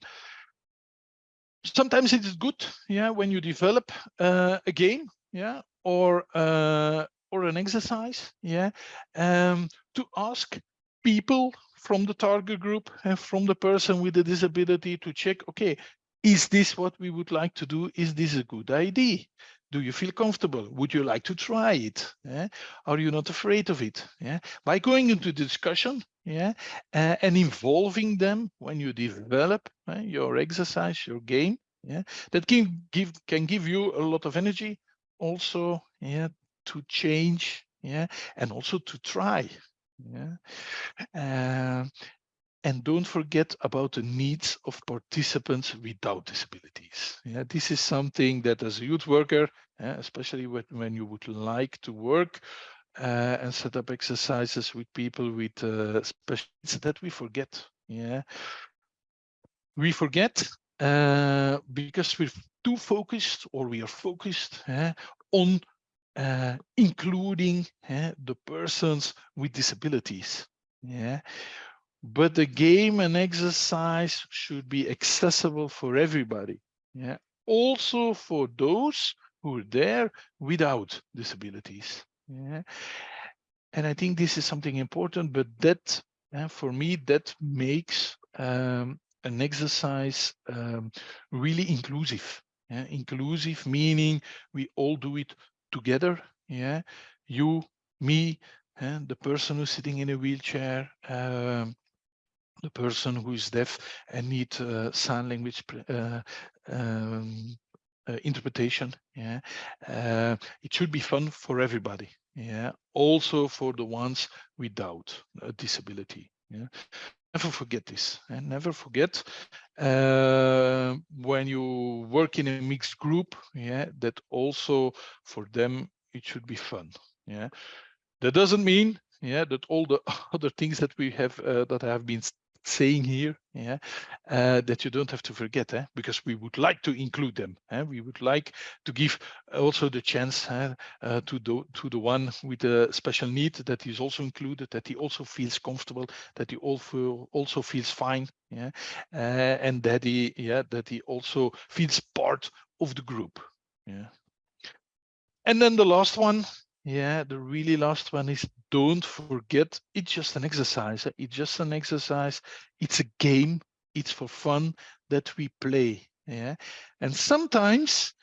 sometimes it is good, yeah, when you develop uh, a game, yeah, or uh, or an exercise, yeah, um, to ask people from the target group and from the person with a disability to check, okay, is this what we would like to do? Is this a good idea? Do you feel comfortable? Would you like to try it? Yeah? Are you not afraid of it? Yeah? By going into discussion yeah, uh, and involving them when you develop uh, your exercise, your game, yeah, that can give can give you a lot of energy also yeah, to change yeah, and also to try. Yeah. Uh, and don't forget about the needs of participants without disabilities. Yeah, this is something that as a youth worker, especially when, you would like to work uh, and set up exercises with people with uh, special needs that we forget. Yeah, we forget uh, because we're too focused or we are focused on uh, including the persons with disabilities. Yeah, but the game and exercise should be accessible for everybody. Yeah, also for those who are there without disabilities. Yeah, and I think this is something important, but that uh, for me that makes um, an exercise um, really inclusive. Yeah? Inclusive meaning we all do it together. Yeah, you, me, and the person who's sitting in a wheelchair, um, the person who is deaf and need uh, sign language uh, um, uh, interpretation. Yeah, it should be fun for everybody. Yeah, also for the ones without a disability. Yeah, never forget this and never forget uh, when you work in a mixed group. Yeah, that also for them it should be fun. Yeah, that doesn't mean yeah that all the other things that we have uh, that have been saying here, yeah, uh, that you don't have to forget, eh? because we would like to include them. Eh? We would like to give also the chance eh, uh, to the to the one with a special need that is also included, that he also feels comfortable, that he also also feels fine, yeah, uh, and that he yeah that he also feels part of the group, yeah. And then the last one, yeah, the really last one is don't forget it's just an exercise. It's just an exercise. It's a game. It's for fun that we play. Yeah. And sometimes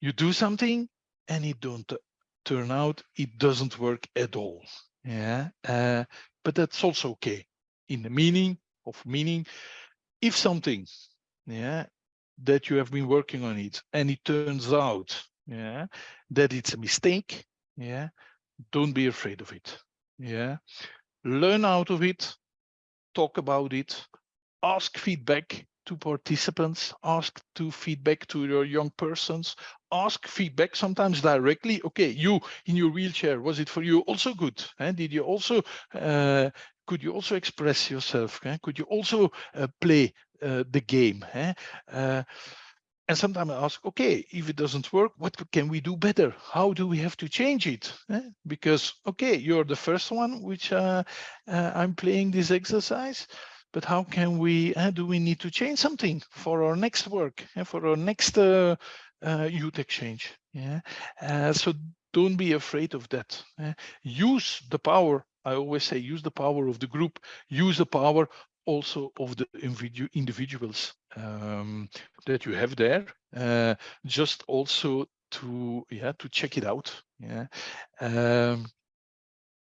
you do something and it don't turn out, it doesn't work at all. Yeah. Uh, but that's also okay. In the meaning of meaning, if something, yeah, that you have been working on it and it turns out, yeah, that it's a mistake, yeah. Don't be afraid of it. Yeah. Learn out of it. Talk about it. Ask feedback to participants. Ask to feedback to your young persons. Ask feedback sometimes directly. Okay you in your wheelchair was it for you? Also good and did you also uh, could you also express yourself eh? could you also uh, play uh, the game eh? And sometimes I ask, okay, if it doesn't work, what can we do better? How do we have to change it? Eh? Because, okay, you're the first one which uh, uh, I'm playing this exercise, but how can we, uh, do we need to change something for our next work, eh? for our next uh, uh, youth exchange? Yeah. Uh, so don't be afraid of that. Eh? Use the power I always say use the power of the group, use the power also of the individuals um, that you have there, uh, just also to yeah to check it out. Yeah, um,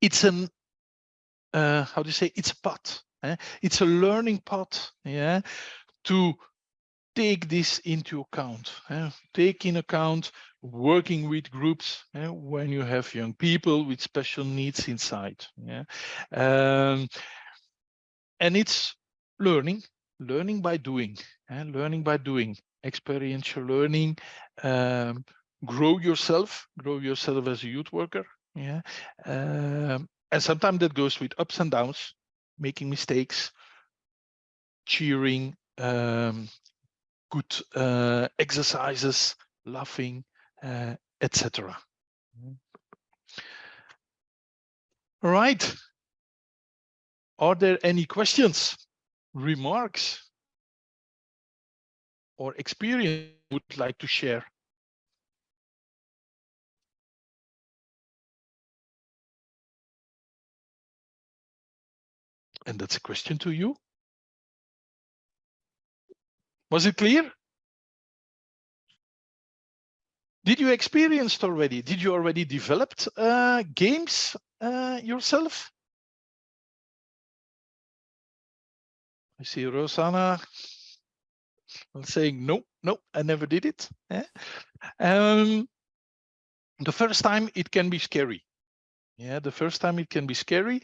it's an uh, how do you say it's a path. Eh? It's a learning path. Yeah, to take this into account. Eh? Take in account working with groups eh? when you have young people with special needs inside. Yeah. Um, and it's learning learning by doing and eh, learning by doing. Experiential learning um, grow yourself grow yourself as a youth worker yeah? Um, and sometimes that goes with ups and downs making mistakes cheering um, good uh, exercises laughing uh, etc all right are there any questions, remarks, or experience you would like to share? And that's a question to you. Was it clear? Did you experience already? Did you already developed uh, games uh, yourself? I see Rosanna saying, no, no, I never did it. Yeah. Um, the first time it can be scary. Yeah, the first time it can be scary.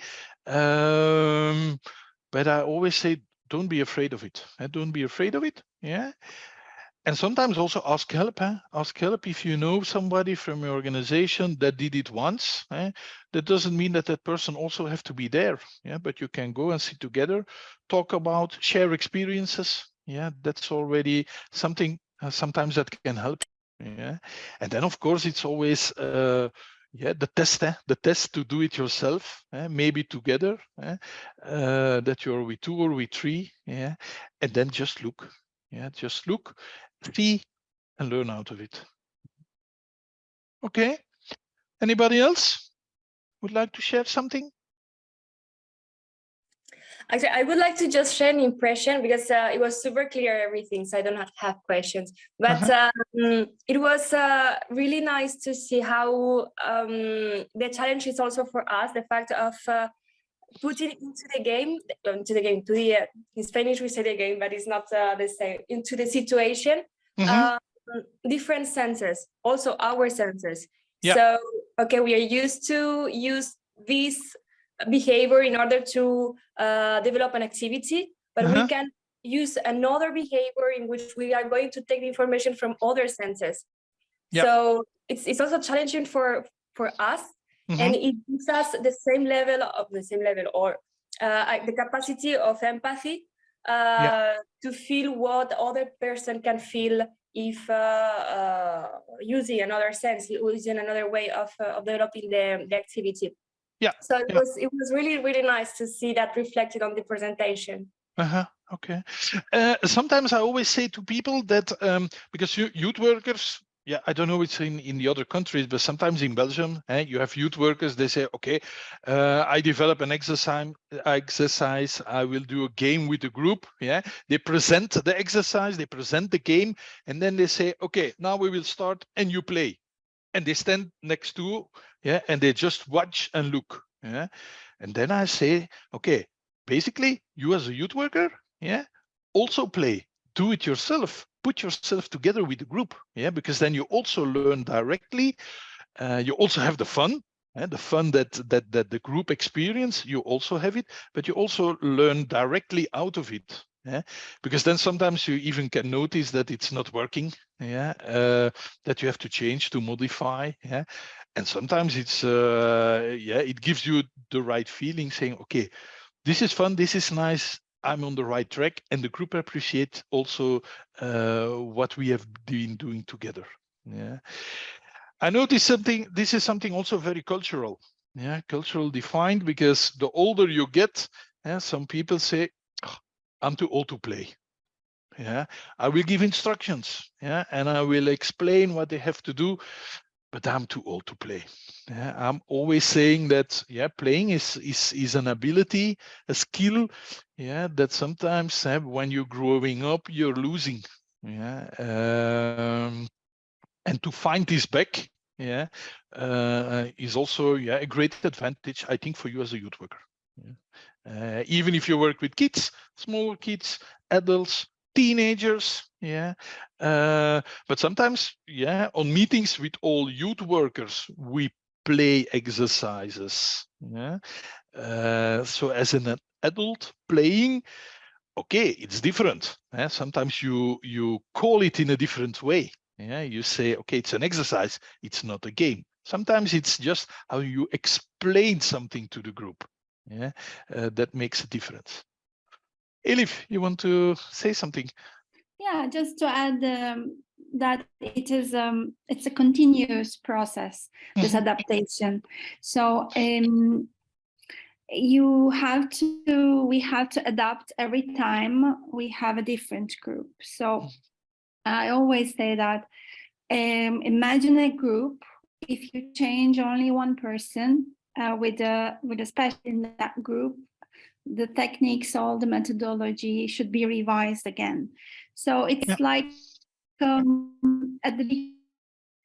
Um, but I always say, don't be afraid of it. Eh? Don't be afraid of it. Yeah. And sometimes also ask help. Eh? Ask help if you know somebody from your organization that did it once. Eh? That doesn't mean that that person also have to be there. Yeah, but you can go and sit together, talk about, share experiences. Yeah, that's already something. Uh, sometimes that can help. Yeah, and then of course it's always uh, yeah the test eh? the test to do it yourself eh? maybe together eh? uh, that you're with two or with three yeah and then just look yeah just look see and learn out of it okay anybody else would like to share something Actually, I would like to just share an impression because uh, it was super clear everything, so I don't have, have questions. But uh -huh. um, it was uh, really nice to see how um, the challenge is also for us, the fact of uh, putting into the game, into the game, to the, uh, in Spanish we say the game, but it's not uh, the same, into the situation, mm -hmm. different senses, also our senses. Yeah. So, okay, we are used to use this behavior in order to uh, develop an activity, but uh -huh. we can use another behavior in which we are going to take the information from other senses. Yeah. So it's, it's also challenging for, for us mm -hmm. and it gives us the same level of the same level or uh, the capacity of empathy yeah. to feel what other person can feel if uh, uh, using another sense, using another way of, uh, of developing the, the activity. Yeah. So it yeah. was it was really really nice to see that reflected on the presentation. Uh-huh. Okay. Uh, sometimes I always say to people that um, because youth workers, yeah, I don't know it's in, in the other countries, but sometimes in Belgium, eh, you have youth workers, they say, okay, uh, I develop an exercise, exercise, I will do a game with the group. Yeah, they present the exercise, they present the game, and then they say, okay, now we will start and you play. And they stand next to yeah and they just watch and look yeah and then i say okay basically you as a youth worker yeah also play do it yourself. Put yourself together with the group yeah because then you also learn directly. Uh, you also have the fun and the fun that that that the group experience you also have it but you also learn directly out of it yeah because then sometimes you even can notice that it's not working yeah uh, that you have to change to modify yeah and sometimes it's uh, yeah it gives you the right feeling saying okay this is fun this is nice i'm on the right track and the group appreciate also uh, what we have been doing together yeah i notice something this is something also very cultural yeah cultural defined because the older you get yeah, some people say oh, i'm too old to play yeah i will give instructions yeah and i will explain what they have to do but I'm too old to play. Yeah, I'm always saying that yeah, playing is is is an ability, a skill, yeah, that sometimes uh, when you're growing up, you're losing. Yeah, um, and to find this back, yeah, uh, is also yeah a great advantage, I think, for you as a youth worker. Yeah. Uh, even if you work with kids, smaller kids, adults, teenagers, yeah uh, but sometimes yeah on meetings with all youth workers we play exercises yeah uh, so as an adult playing okay it's different yeah? sometimes you you call it in a different way yeah you say okay it's an exercise it's not a game sometimes it's just how you explain something to the group yeah uh, that makes a difference elif you want to say something yeah, just to add um, that it is um, it's a continuous process, this mm-hmm. adaptation. So um, you have to, we have to adapt every time we have a different group. So I always say that um, imagine a group, if you change only one person uh, with a with a special in that group, the techniques, all the methodology should be revised again. So it's Yeah. like um, at the beginning,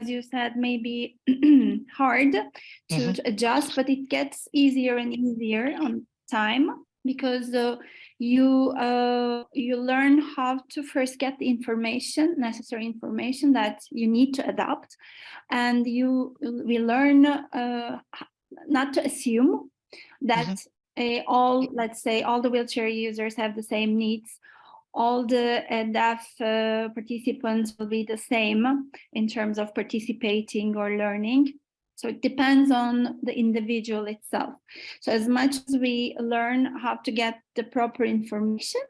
as you said, maybe hard to, Mhm. to adjust, but it gets easier and easier on time because uh, you uh, you learn how to first get the information, necessary information that you need to adapt, and you we learn uh, not to assume that uh, all, let's say, all the wheelchair users have the same needs. All the uh, deaf uh, participants will be the same in terms of participating or learning. So it depends on the individual itself. So as much as we learn how to get the proper information,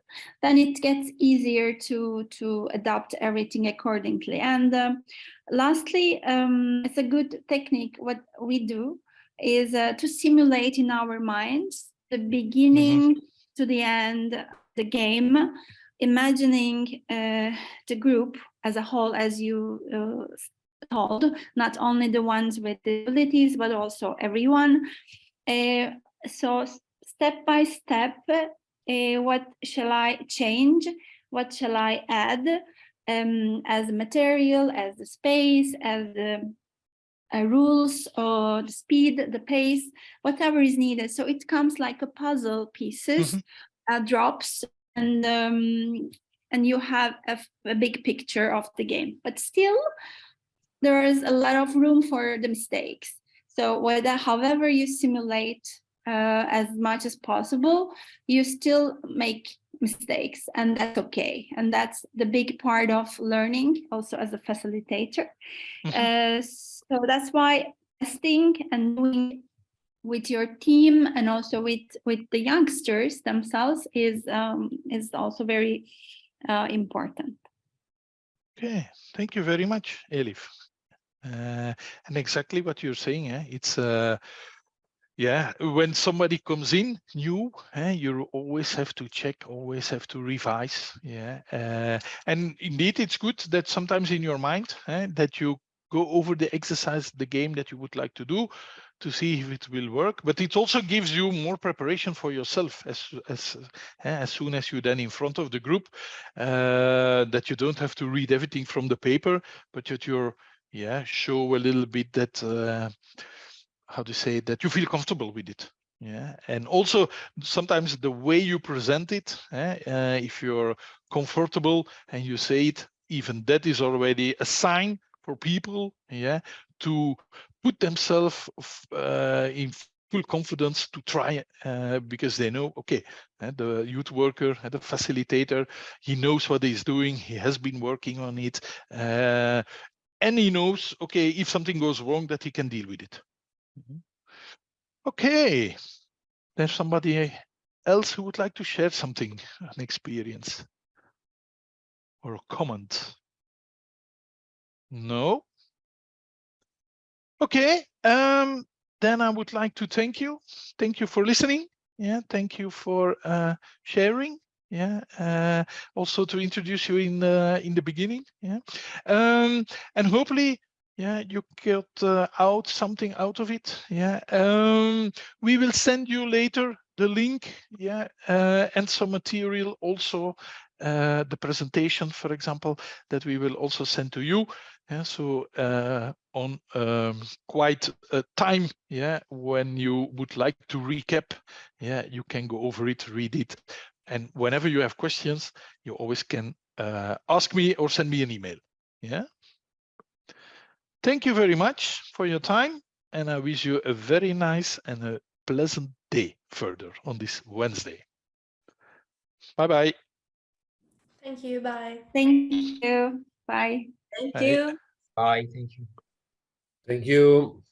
then it gets easier to, to adapt everything accordingly. And um, lastly, um, it's a good technique. What we do is uh, to simulate in our minds the beginning to the end of the game, imagining uh, the group as a whole, as you uh, told, not only the ones with disabilities, but also everyone. Uh, so step by step, uh, what shall I change? What shall I add um, as material, as the space, as the uh, rules or the speed, the pace, whatever is needed. So it comes like a puzzle pieces, uh, drops, and um, and you have a big picture of the game. But still, there is a lot of room for the mistakes. So whether, however you simulate uh, as much as possible, you still make mistakes and that's okay. And that's the big part of learning also as a facilitator. Uh, so that's why testing and doing with your team and also with with the youngsters themselves is um, is also very uh, important. Okay, thank you very much, Elif. Uh, and exactly what you're saying, eh? it's uh, yeah, when somebody comes in new, eh, you always have to check, always have to revise. Yeah, uh, and indeed, it's good that sometimes in your mind eh, that you go over the exercise, the game that you would like to do, to see if it will work. But it also gives you more preparation for yourself as as eh, as soon as you then in front of the group, uh, that you don't have to read everything from the paper, but that you're yeah show a little bit that. Uh, how to say that you feel comfortable with it yeah and also sometimes the way you present it eh, uh, if you're comfortable and you say it even that is already a sign for people yeah to put themselves uh, in full confidence to try uh, because they know okay uh, the youth worker uh, the facilitator he knows what he's doing he has been working on it uh, and he knows okay if something goes wrong that he can deal with it Okay, there's somebody else who would like to share something, an experience or a comment. No? Okay, um, then I would like to thank you. Thank you for listening. Yeah, thank you for uh, sharing. Yeah, uh, also to introduce you in uh, in the beginning. Yeah, um, and hopefully yeah you get uh, out something out of it yeah um we will send you later the link yeah uh, and some material also uh, the presentation for example that we will also send to you yeah so uh, on um, quite a time yeah when you would like to recap yeah you can go over it read it and whenever you have questions you always can uh, ask me or send me an email yeah Thank you very much for your time, and I wish you a very nice and a pleasant day further on this Wednesday. Bye-bye. Thank you. Bye. Thank you. Bye. Thank Bye. you. Bye. Thank you. Thank you.